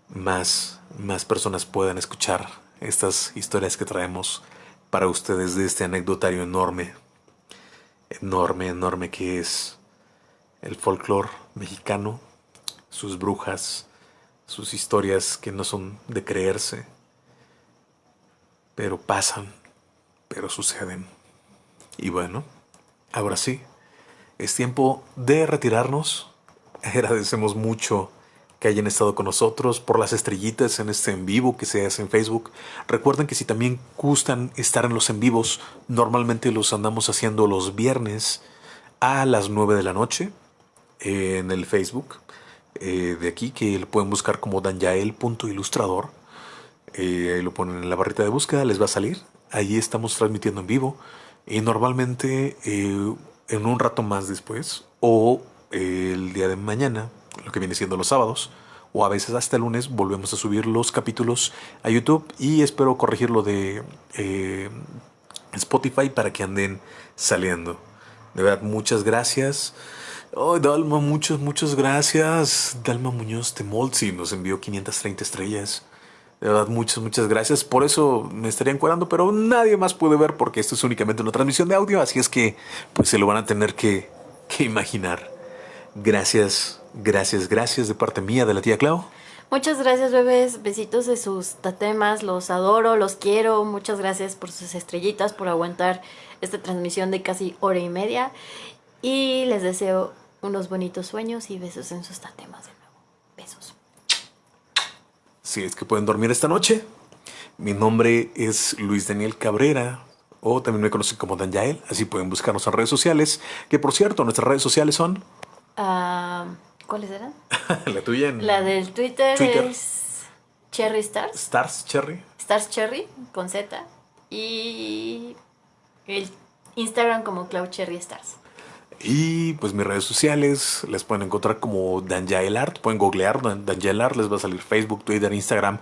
más, más personas puedan escuchar estas historias que traemos para ustedes de este anecdotario enorme, enorme, enorme que es el folclore mexicano, sus brujas, sus historias que no son de creerse, pero pasan, pero suceden. Y bueno, ahora sí, es tiempo de retirarnos. Agradecemos mucho que hayan estado con nosotros, por las estrellitas en este en vivo que se hace en Facebook. Recuerden que si también gustan estar en los en vivos, normalmente los andamos haciendo los viernes a las 9 de la noche en el Facebook eh, de aquí, que lo pueden buscar como danyael.ilustrador. Eh, ahí lo ponen en la barrita de búsqueda, les va a salir. Ahí estamos transmitiendo en vivo. Y normalmente eh, en un rato más después o el día de mañana lo que viene siendo los sábados, o a veces hasta el lunes volvemos a subir los capítulos a YouTube y espero corregirlo de eh, Spotify para que anden saliendo. De verdad, muchas gracias. Oh, Dalma, muchas, muchas gracias. Dalma Muñoz de Molzi nos envió 530 estrellas. De verdad, muchas, muchas gracias. Por eso me estaría encuadrando, pero nadie más puede ver porque esto es únicamente una transmisión de audio. Así es que, pues se lo van a tener que, que imaginar. Gracias Gracias, gracias de parte mía, de la tía Clau. Muchas gracias, bebés. Besitos de sus tatemas. Los adoro, los quiero. Muchas gracias por sus estrellitas, por aguantar esta transmisión de casi hora y media. Y les deseo unos bonitos sueños y besos en sus tatemas. Si es que pueden dormir esta noche. Mi nombre es Luis Daniel Cabrera. O también me conocen como Dan Yael. Así pueden buscarnos en redes sociales. Que por cierto, nuestras redes sociales son. Ah... ¿Cuáles eran? la tuya La del Twitter, es Cherry Stars. Stars Cherry. Stars Cherry con Z. Y el Instagram como Cloud Cherry Stars. Y pues mis redes sociales les pueden encontrar como Danjael Art. Pueden googlear Danjael Art. Les va a salir Facebook, Twitter, Instagram,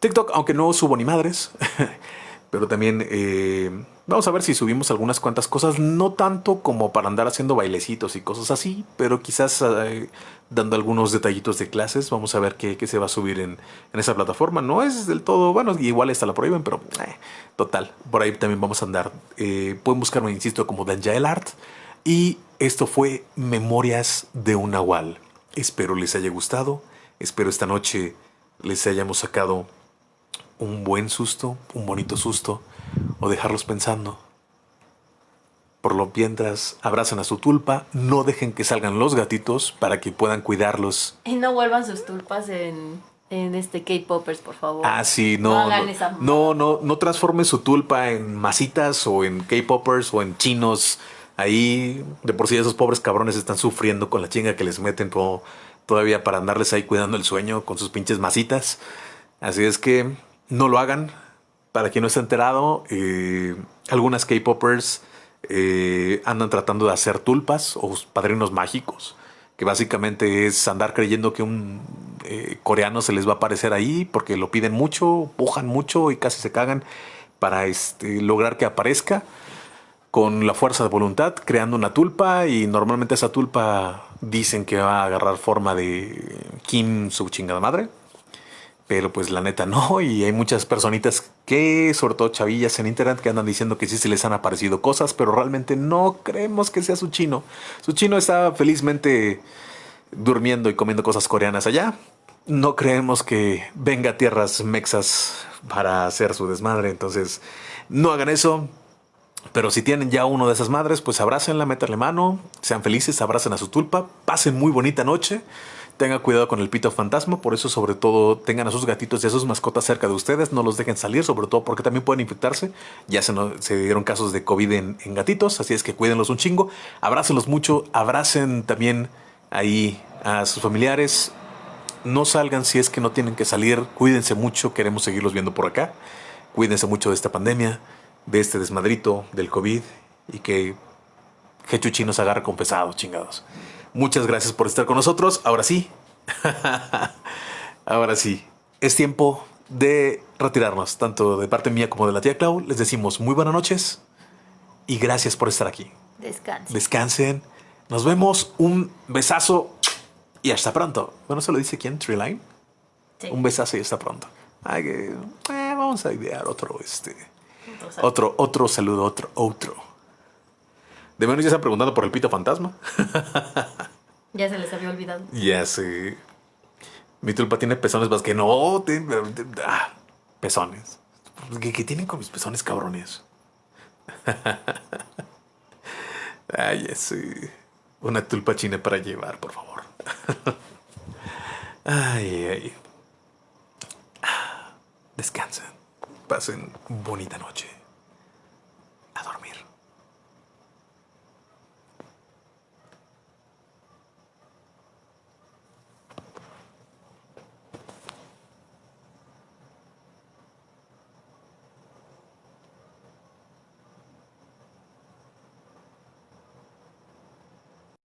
TikTok. Aunque no subo ni madres. Pero también eh, vamos a ver si subimos algunas cuantas cosas. No tanto como para andar haciendo bailecitos y cosas así. Pero quizás eh, dando algunos detallitos de clases. Vamos a ver qué, se va a subir en, esa plataforma. No es del todo, bueno, igual esta la prohíben, pero eh, total. Por ahí también vamos a andar. Pueden buscarme, insisto, como Danjael Art. Y esto fue Memorias de un Nahual. Espero les haya gustado. Espero esta noche les hayamos sacado un buen susto, un bonito susto, o dejarlos pensando. Por lo mientras, abrazan a su tulpa, no dejen que salgan los gatitos para que puedan cuidarlos. Y no vuelvan sus tulpas en, en este K-Poppers, por favor. Ah, sí, no. No, no, no, transformen su tulpa en masitas o en K-Poppers o en chinos. Ahí, de por sí, esos pobres cabrones están sufriendo con la chinga que les meten todavía para andarles ahí cuidando el sueño con sus pinches masitas. Así es que no lo hagan. Para quien no esté enterado, eh, algunas K-Poppers eh, andan tratando de hacer tulpas o padrinos mágicos, que básicamente es andar creyendo que un eh, coreano se les va a aparecer ahí porque lo piden mucho, pujan mucho y casi se cagan para este, lograr que aparezca con la fuerza de voluntad, creando una tulpa y normalmente esa tulpa dicen que va a agarrar forma de Kim su chingada madre pero pues la neta no, y hay muchas personitas que, sobre todo chavillas en internet, que andan diciendo que sí se les han aparecido cosas, pero realmente no creemos que sea su chino. Su chino está felizmente durmiendo y comiendo cosas coreanas allá. No creemos que venga a tierras mexas para hacer su desmadre, entonces no hagan eso. Pero si tienen ya uno de esas madres, pues abrácenla, métanle mano, sean felices, abracen a su tulpa, pasen muy bonita noche tenga cuidado con el pito fantasma, por eso sobre todo tengan a sus gatitos y a sus mascotas cerca de ustedes, no los dejen salir, sobre todo porque también pueden infectarse. Ya se, se dieron casos de COVID en, en, gatitos, así es que cuídenlos un chingo, abrácenlos mucho, abracen también ahí a sus familiares, no salgan si es que no tienen que salir, cuídense mucho, queremos seguirlos viendo por acá, cuídense mucho de esta pandemia, de este desmadrito del COVID y que Jechuchi nos agarre con pesado, chingados. Muchas gracias por estar con nosotros. Ahora sí. Ahora sí. Es tiempo de retirarnos, tanto de parte mía como de la tía Clau. Les decimos muy buenas noches y gracias por estar aquí. Descansen. Descansen. Nos vemos. Un besazo y hasta pronto. Bueno, ¿se lo dice quién? Treeline. Sí. Un besazo y hasta pronto. Ay, que, eh, vamos a idear otro, este. Otro, otro saludo, otro, otro. De menos ya están preguntando por el pito fantasma. ya se les había olvidado. Ya sé. Mi tulpa tiene pezones más que no. ah, pezones. ¿Qué, ¿Qué, tienen con mis pezones cabrones? Ay, ya sé. Una tulpa china para llevar, por favor. ay, ay. Descansen. Pasen bonita noche.